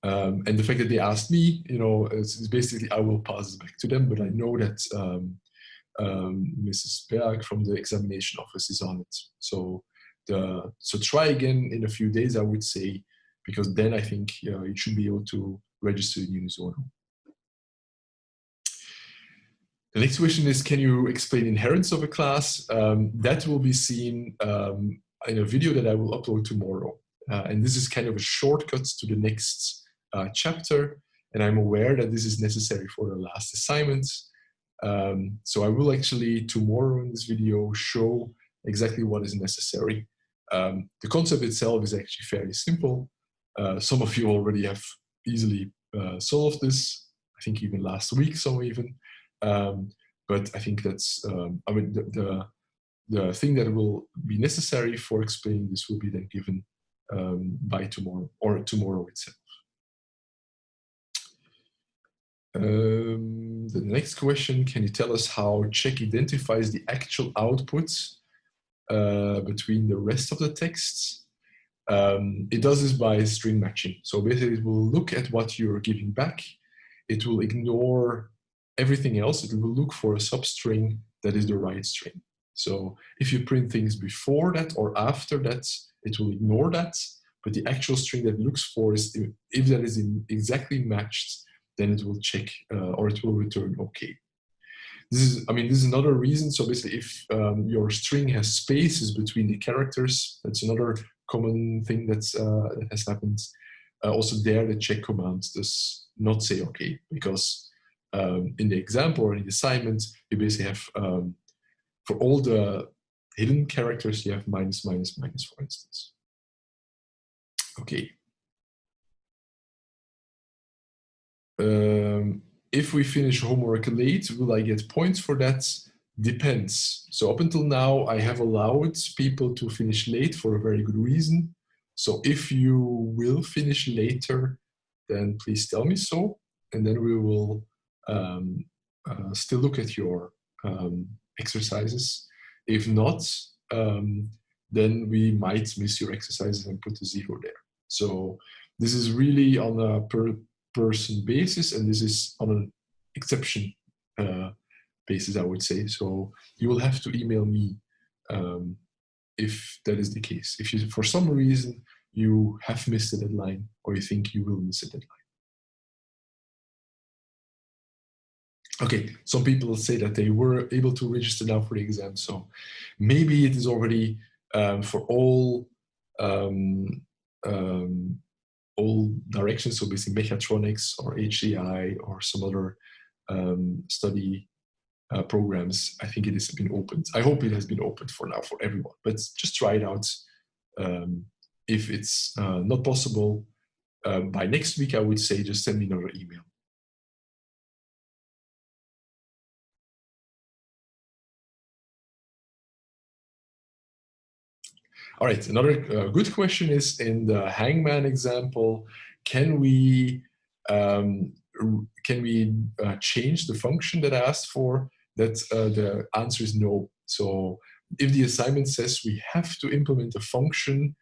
Um, and the fact that they asked me, you know, is, basically I will pass it back to them, but I know that um, um, Mrs. Berg from the examination office is on it. So the so try again in a few days, I would say, because then I think uh, you should be able to register in Unisono. The next question is, can you explain inheritance of a class? Um, that will be seen um, in a video that I will upload tomorrow. Uh, and this is kind of a shortcut to the next uh, chapter. And I'm aware that this is necessary for the last assignment. Um, so I will actually tomorrow in this video show exactly what is necessary. Um, the concept itself is actually fairly simple. Uh, some of you already have easily uh, solved this. I think even last week, some even. Um, but I think that's, um, I mean, the, the, the, thing that will be necessary for explaining this will be then given um, by tomorrow or tomorrow itself. Um, the next question, can you tell us how check identifies the actual output uh, between the rest of the texts? Um, it does this by string matching. So basically it will look at what you're giving back. It will ignore everything else, it will look for a substring that is the right string. So if you print things before that or after that, it will ignore that. But the actual string that looks for is if, that is exactly matched, then it will check uh, or it will return okay. This is, I mean, this is another reason. So basically, if um, your string has spaces between the characters, that's another common thing that's, uh, that has happened. Uh, also there, the check command does not say okay because um, in the example or in the assignment, you basically have, um, for all the hidden characters, you have minus, minus, minus, for instance. Okay. Um, if we finish homework late, will I get points for that? Depends. So up until now, I have allowed people to finish late for a very good reason. So if you will finish later, then please tell me so, and then we will um, uh, still look at your um, exercises. If not, um, then we might miss your exercises and put a zero there. So this is really on a per person basis, and this is on an exception uh, basis, I would say. So you will have to email me um, if that is the case. If you, for some reason, you have missed a deadline or you think you will miss a deadline. Okay, some people say that they were able to register now for the exam, so maybe it is already um, for all um, um, all directions, so basically mechatronics or HCI or some other um, study uh, programs, I think it has been opened. I hope it has been opened for now for everyone, but just try it out. Um, if it's uh, not possible uh, by next week, I would say just send me another email. All right, another uh, good question is in the hangman example, can we um, can we uh, change the function that I asked for? That uh, the answer is no. So if the assignment says we have to implement a function,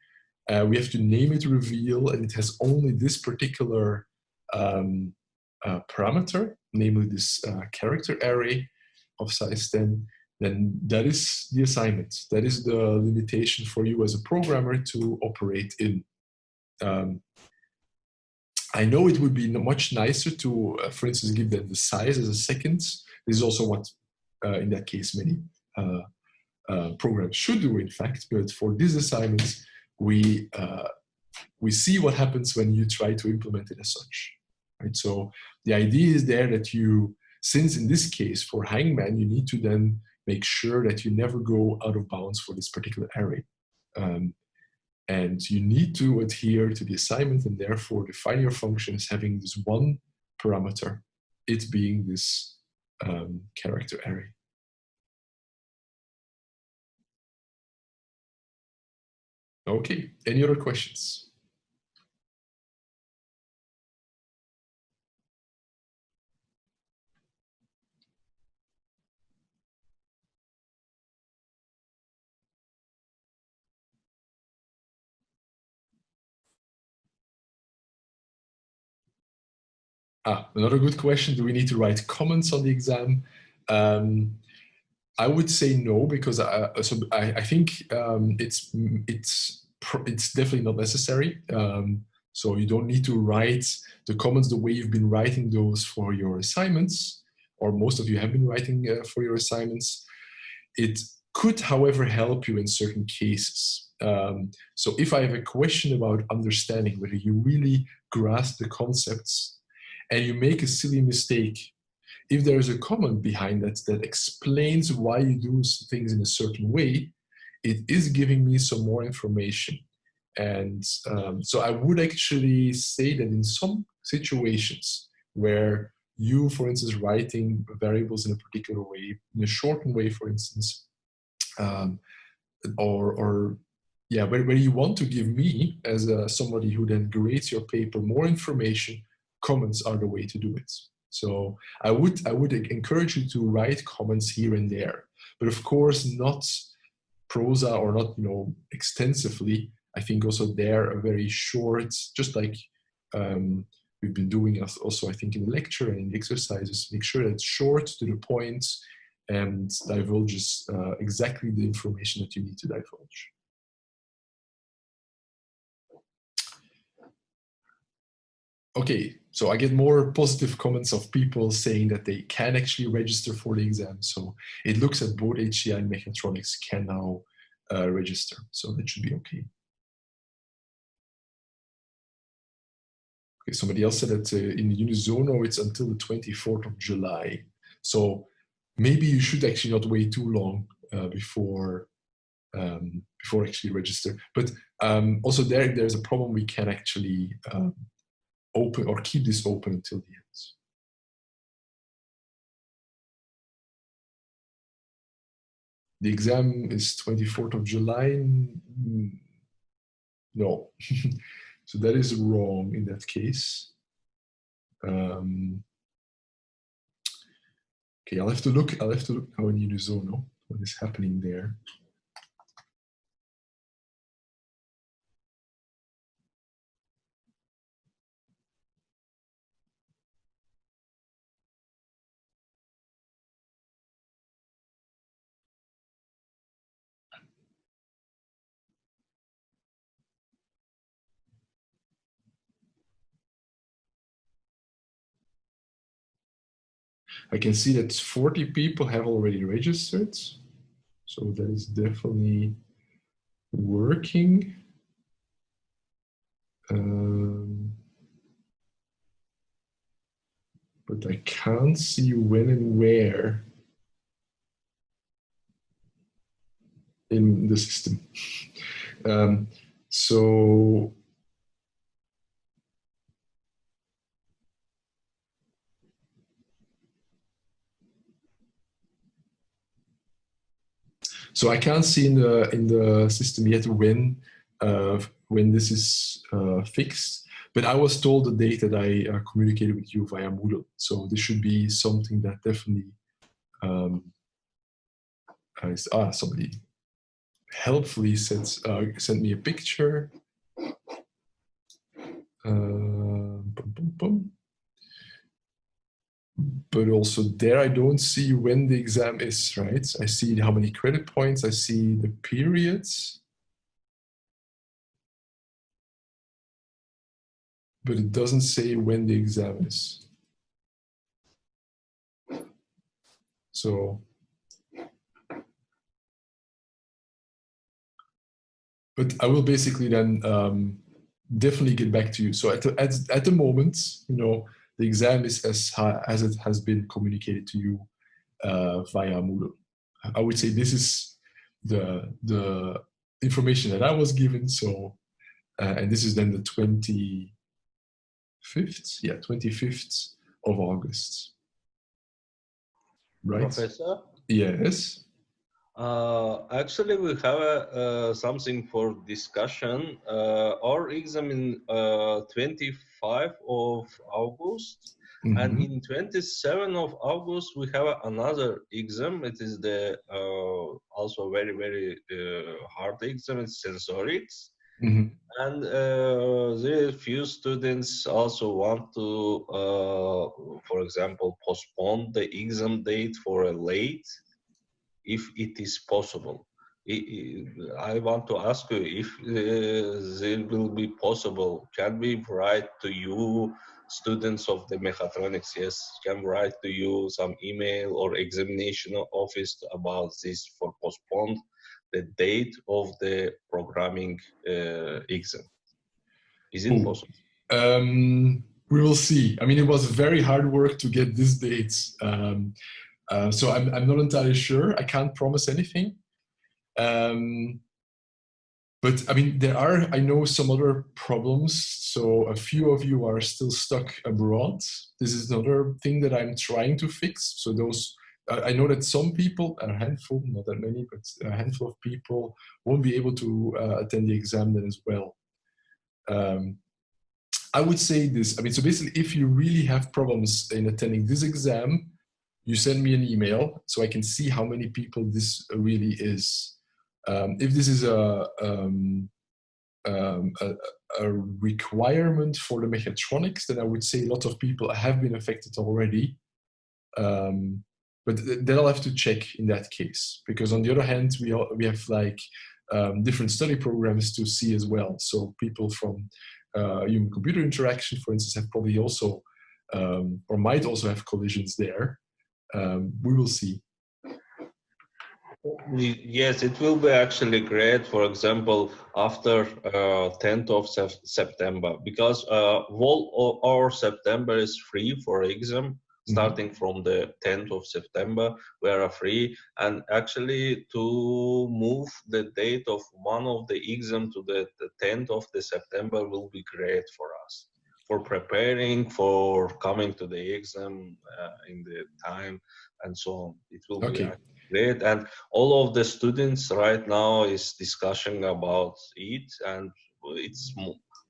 uh, we have to name it reveal, and it has only this particular um, uh, parameter, namely this uh, character array of size 10, then that is the assignment. That is the limitation for you as a programmer to operate in. Um, I know it would be much nicer to, uh, for instance, give them the size as a second. This is also what, uh, in that case, many uh, uh programs should do, in fact. But for this assignment, we uh, we see what happens when you try to implement it as such. Right. So the idea is there that you, since in this case for Hangman, you need to then make sure that you never go out of bounds for this particular array. Um, and you need to adhere to the assignment and therefore define your function as having this one parameter, it being this um, character array. Okay, any other questions? Ah, another good question. Do we need to write comments on the exam? Um, I would say no, because I, so I, I think um, it's it's it's definitely not necessary. Um, so you don't need to write the comments the way you've been writing those for your assignments, or most of you have been writing uh, for your assignments. It could, however, help you in certain cases. Um, so if I have a question about understanding whether you really grasp the concepts and you make a silly mistake, if there is a comment behind that that explains why you do things in a certain way, it is giving me some more information. And um, so I would actually say that in some situations where you, for instance, writing variables in a particular way, in a shortened way, for instance, um, or, or yeah, where, where you want to give me, as a, somebody who then grades your paper, more information, comments are the way to do it. So I would, I would encourage you to write comments here and there, but of course not prosa or not, you know, extensively. I think also there a very short, just like um, we've been doing also, I think in the lecture and the exercises, make sure that it's short to the point and divulges uh, exactly the information that you need to divulge. Okay, so I get more positive comments of people saying that they can actually register for the exam. So it looks at both HCI and mechatronics can now uh, register. So that should be okay. Okay, somebody else said that uh, in Unisono it's until the 24th of July. So maybe you should actually not wait too long uh, before um, before actually register. But um, also there, there's a problem. We can actually um, open or keep this open until the end. The exam is 24th of July. No, so that is wrong in that case. Um, okay, I'll have to look. I'll have to look now in Unisono what is happening there. I can see that 40 people have already registered. So that is definitely working. Um, but I can't see when and where in the system. Um, so So I can't see in the in the system yet when uh, when this is uh, fixed. But I was told the date that I uh, communicated with you via Moodle. So this should be something that definitely um, ah somebody helpfully sent uh, sent me a picture. Uh, boom, boom, boom but also there I don't see when the exam is, right? I see how many credit points, I see the periods. But it doesn't say when the exam is. So, but I will basically then um, definitely get back to you. So at the, at, at the moment, you know, the exam is as, as it has been communicated to you uh, via Moodle. I would say this is the, the information that I was given. So, uh, and this is then the 25th, yeah, 25th of August. Right? Professor? Yes. Uh, actually, we have uh, something for discussion. Uh, our exam in 25 of August, mm -hmm. and mm-hmm. in 27 of August we have another exam. It is the uh, also very very uh, hard exam. It's sensorics. Mm -hmm. And uh, there few students also want to, for example, postpone the exam date for a late if it is possible. I want to ask you if uh, there will be possible, can we write to you, students of the mechatronics, yes, can write to you some email or examination office about this for postponed the date of the programming uh, exam? Is it possible? Um, we will see. I mean, it was very hard work to get these dates. Um, uh, so I'm, I'm not entirely sure. I can't promise anything. Um, but I mean, there are, I know some other problems. So a few of you are still stuck abroad. This is another thing that I'm trying to fix. So those, I know that some people, a handful, not that many, but a handful of people won't be able to uh, attend the exam then as well. Um, I would say this, I mean, so basically if you really have problems in attending this exam, you send me an email so I can see how many people this really is. Um, if this is a, um, um, a, a, requirement for the mechatronics, then I would say a lot of people have been affected already. Um, but then I'll have to check in that case, because on the other hand, we, all, we have like um, different study programs to see as well. So people from uh, human-computer interaction, for instance, have probably also, um, or might also have collisions there we will see. Yes, it will be actually great, for example, after uh, 10th of September, because uh, all our September is free for exam starting from the 10th of September, we are free. And actually, to move the date of one of the exam to the, the 10th of the September will be great for us for preparing for coming to the exam uh, in the time and so on. It will okay. be great. And all of the students right now is discussing about it and it's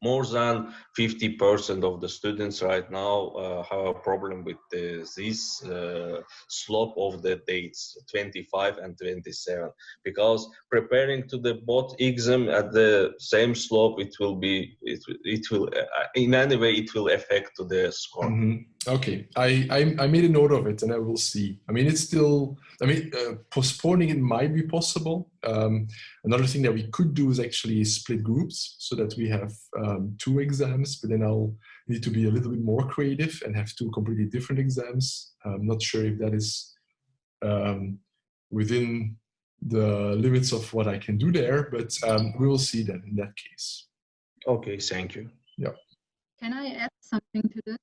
more than 50% of the students right now uh, have a problem with the, this uh, slope of the dates 25 and 27 because preparing to the both exam at the same slope it will be it, it will uh, in any way it will affect to the score mm -hmm. Okay I, I, I made a note of it and i will see i mean it's still i mean uh, postponing it might be possible um, another thing that we could do is actually split groups so that we have um, two exams but then i'll need to be a little bit more creative and have two completely different exams i'm not sure if that is um, within the limits of what I can do there, but um, we will see that in that case. Okay, thank you. Yeah. Can I add something to this?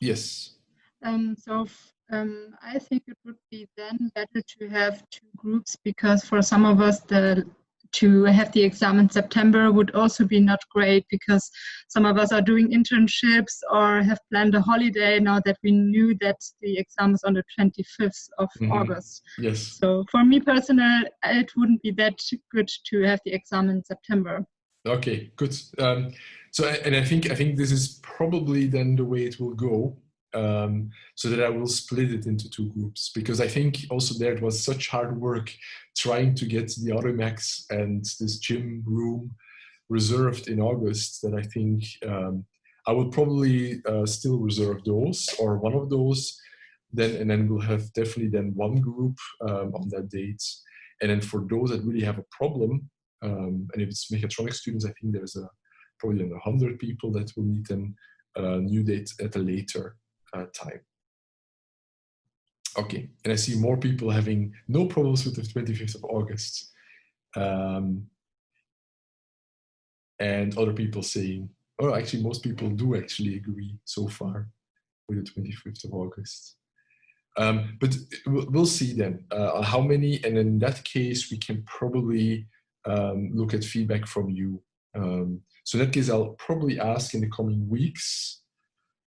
Yes. Um, so um, I think it would be then better to have two groups because for some of us the to have the exam in September would also be not great because some of us are doing internships or have planned a holiday now that we knew that the exam is on the 25th of mm -hmm. August. Yes. So for me personally, it wouldn't be that good to have the exam in September. Okay, good. Um, so, and I think I think this is probably then the way it will go. Um, so that I will split it into two groups because I think also there it was such hard work trying to get the Audimax and this gym room reserved in August that I think um, I will probably uh, still reserve those or one of those then and then we'll have definitely then one group um, on that date and then for those that really have a problem um, and if it's mechatronics students I think there's a probably 100 people that will need a new date at a later uh, time. Okay, and I see more people having no problems with the 25th of August. Um, and other people saying, oh, actually most people do actually agree so far with the 25th of August. Um, but we'll see then uh, how many, and in that case, we can probably um, look at feedback from you. Um, so in that case, I'll probably ask in the coming weeks,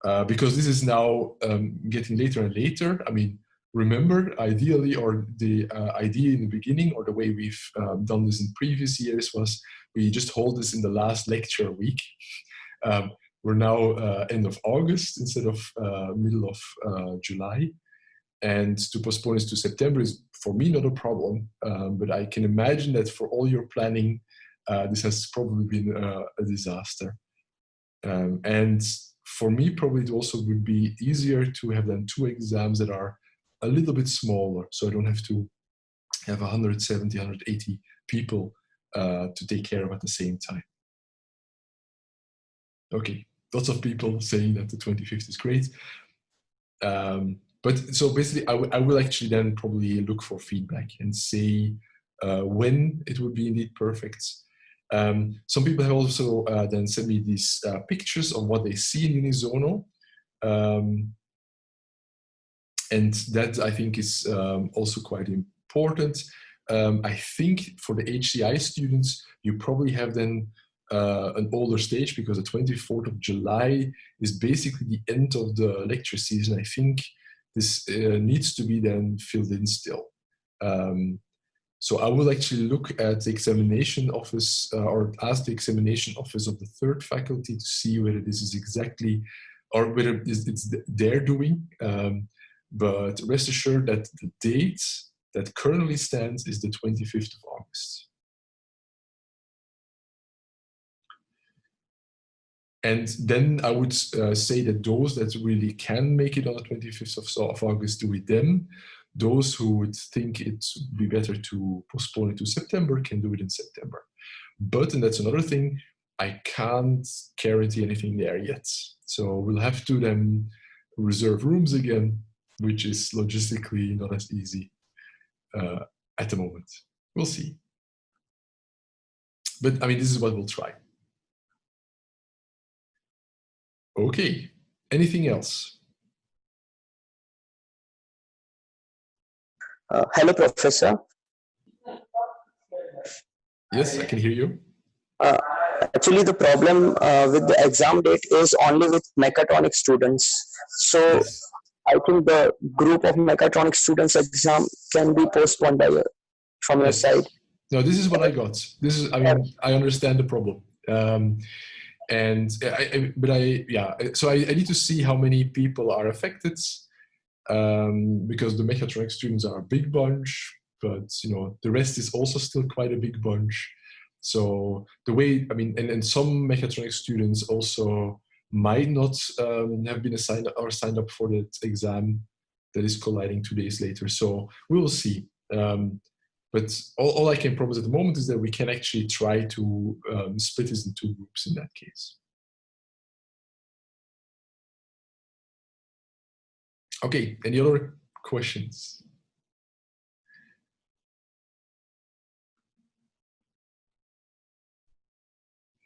uh, because this is now um, getting later and later. I mean, remember, ideally, or the uh, idea in the beginning, or the way we've um, done this in previous years was we just hold this in the last lecture week. Um, we're now uh, end of August instead of uh, middle of uh, July. And to postpone this to September is for me not a problem, um, but I can imagine that for all your planning, uh, this has probably been a disaster. Um, and for me, probably it also would be easier to have then two exams that are a little bit smaller. So I don't have to have 170, 180 people uh, to take care of at the same time. Okay, lots of people saying that the 25th is great. Um, but so basically, I, I will actually then probably look for feedback and say uh, when it would be indeed perfect um, some people have also uh, then sent me these uh, pictures of what they see in Unisono. Um, and that I think is um, also quite important. Um, I think for the HCI students, you probably have then uh, an older stage because the 24th of July is basically the end of the lecture season. I think this uh, needs to be then filled in still. Um, so I will actually look at the examination office uh, or ask the examination office of the third faculty to see whether this is exactly or whether it's, their doing. Um, but rest assured that the date that currently stands is the 25th of August. And then I would uh, say that those that really can make it on the 25th of, of August, do it then. Those who would think it would be better to postpone it to September can do it in September. But, and that's another thing, I can't guarantee anything there yet. So we'll have to then reserve rooms again, which is logistically not as easy uh, at the moment. We'll see. But I mean, this is what we'll try. Okay, anything else? Uh, hello, Professor. Yes, I can hear you. Uh, actually, the problem uh, with the exam date is only with mechatronic students. So Yes. I think the group of mechatronic students exam can be postponed by your, from your side. No, this is what I got. This is, I mean, I understand the problem. Um, and I, I, but I, yeah, so I, I need to see how many people are affected um, because the mechatronic students are a big bunch, but you know, the rest is also still quite a big bunch. So the way, I mean, and, and some mechatronic students also might not um, have been assigned or signed up for that exam that is colliding two days later. So we will see. Um, but all, all I can promise at the moment is that we can actually try to um, split this in two groups in that case. Okay, any other questions?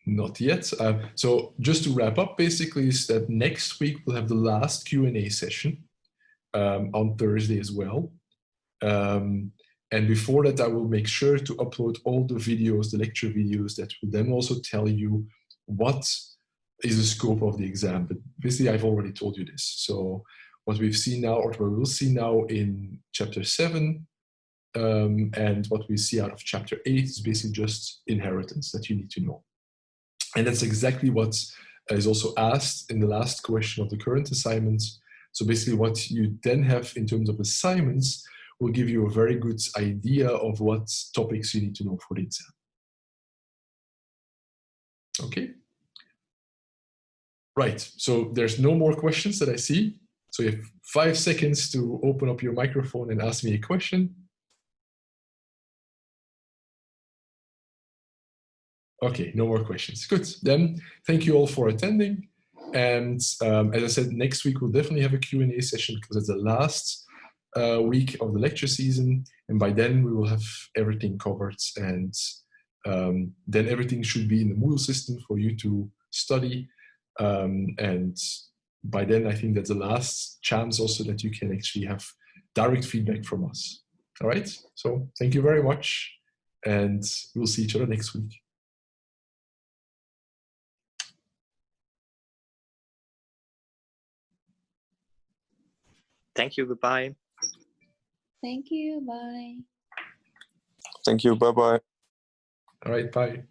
Not yet. Uh, so just to wrap up, basically is that next week we'll have the last Q&A session um, on Thursday as well. Um, and before that, I will make sure to upload all the videos, the lecture videos that will then also tell you what is the scope of the exam. But basically, I've already told you this. So what we've seen now, or what we will see now in chapter seven, um, and what we see out of chapter eight is basically just inheritance that you need to know. And that's exactly what is also asked in the last question of the current assignments. So basically what you then have in terms of assignments will give you a very good idea of what topics you need to know for the exam. Okay. Right, so there's no more questions that I see. So you have five seconds to open up your microphone and ask me a question. Okay, no more questions. Good. Then thank you all for attending. And um, as I said, next week we'll definitely have a Q&A session because it's the last uh, week of the lecture season. And by then we will have everything covered and um, then everything should be in the Moodle system for you to study. Um, and by then I think that's the last chance also that you can actually have direct feedback from us. All right, so thank you very much and we'll see each other next week. Thank you. Goodbye. Thank you. Bye. Thank you. Bye bye. All right, bye.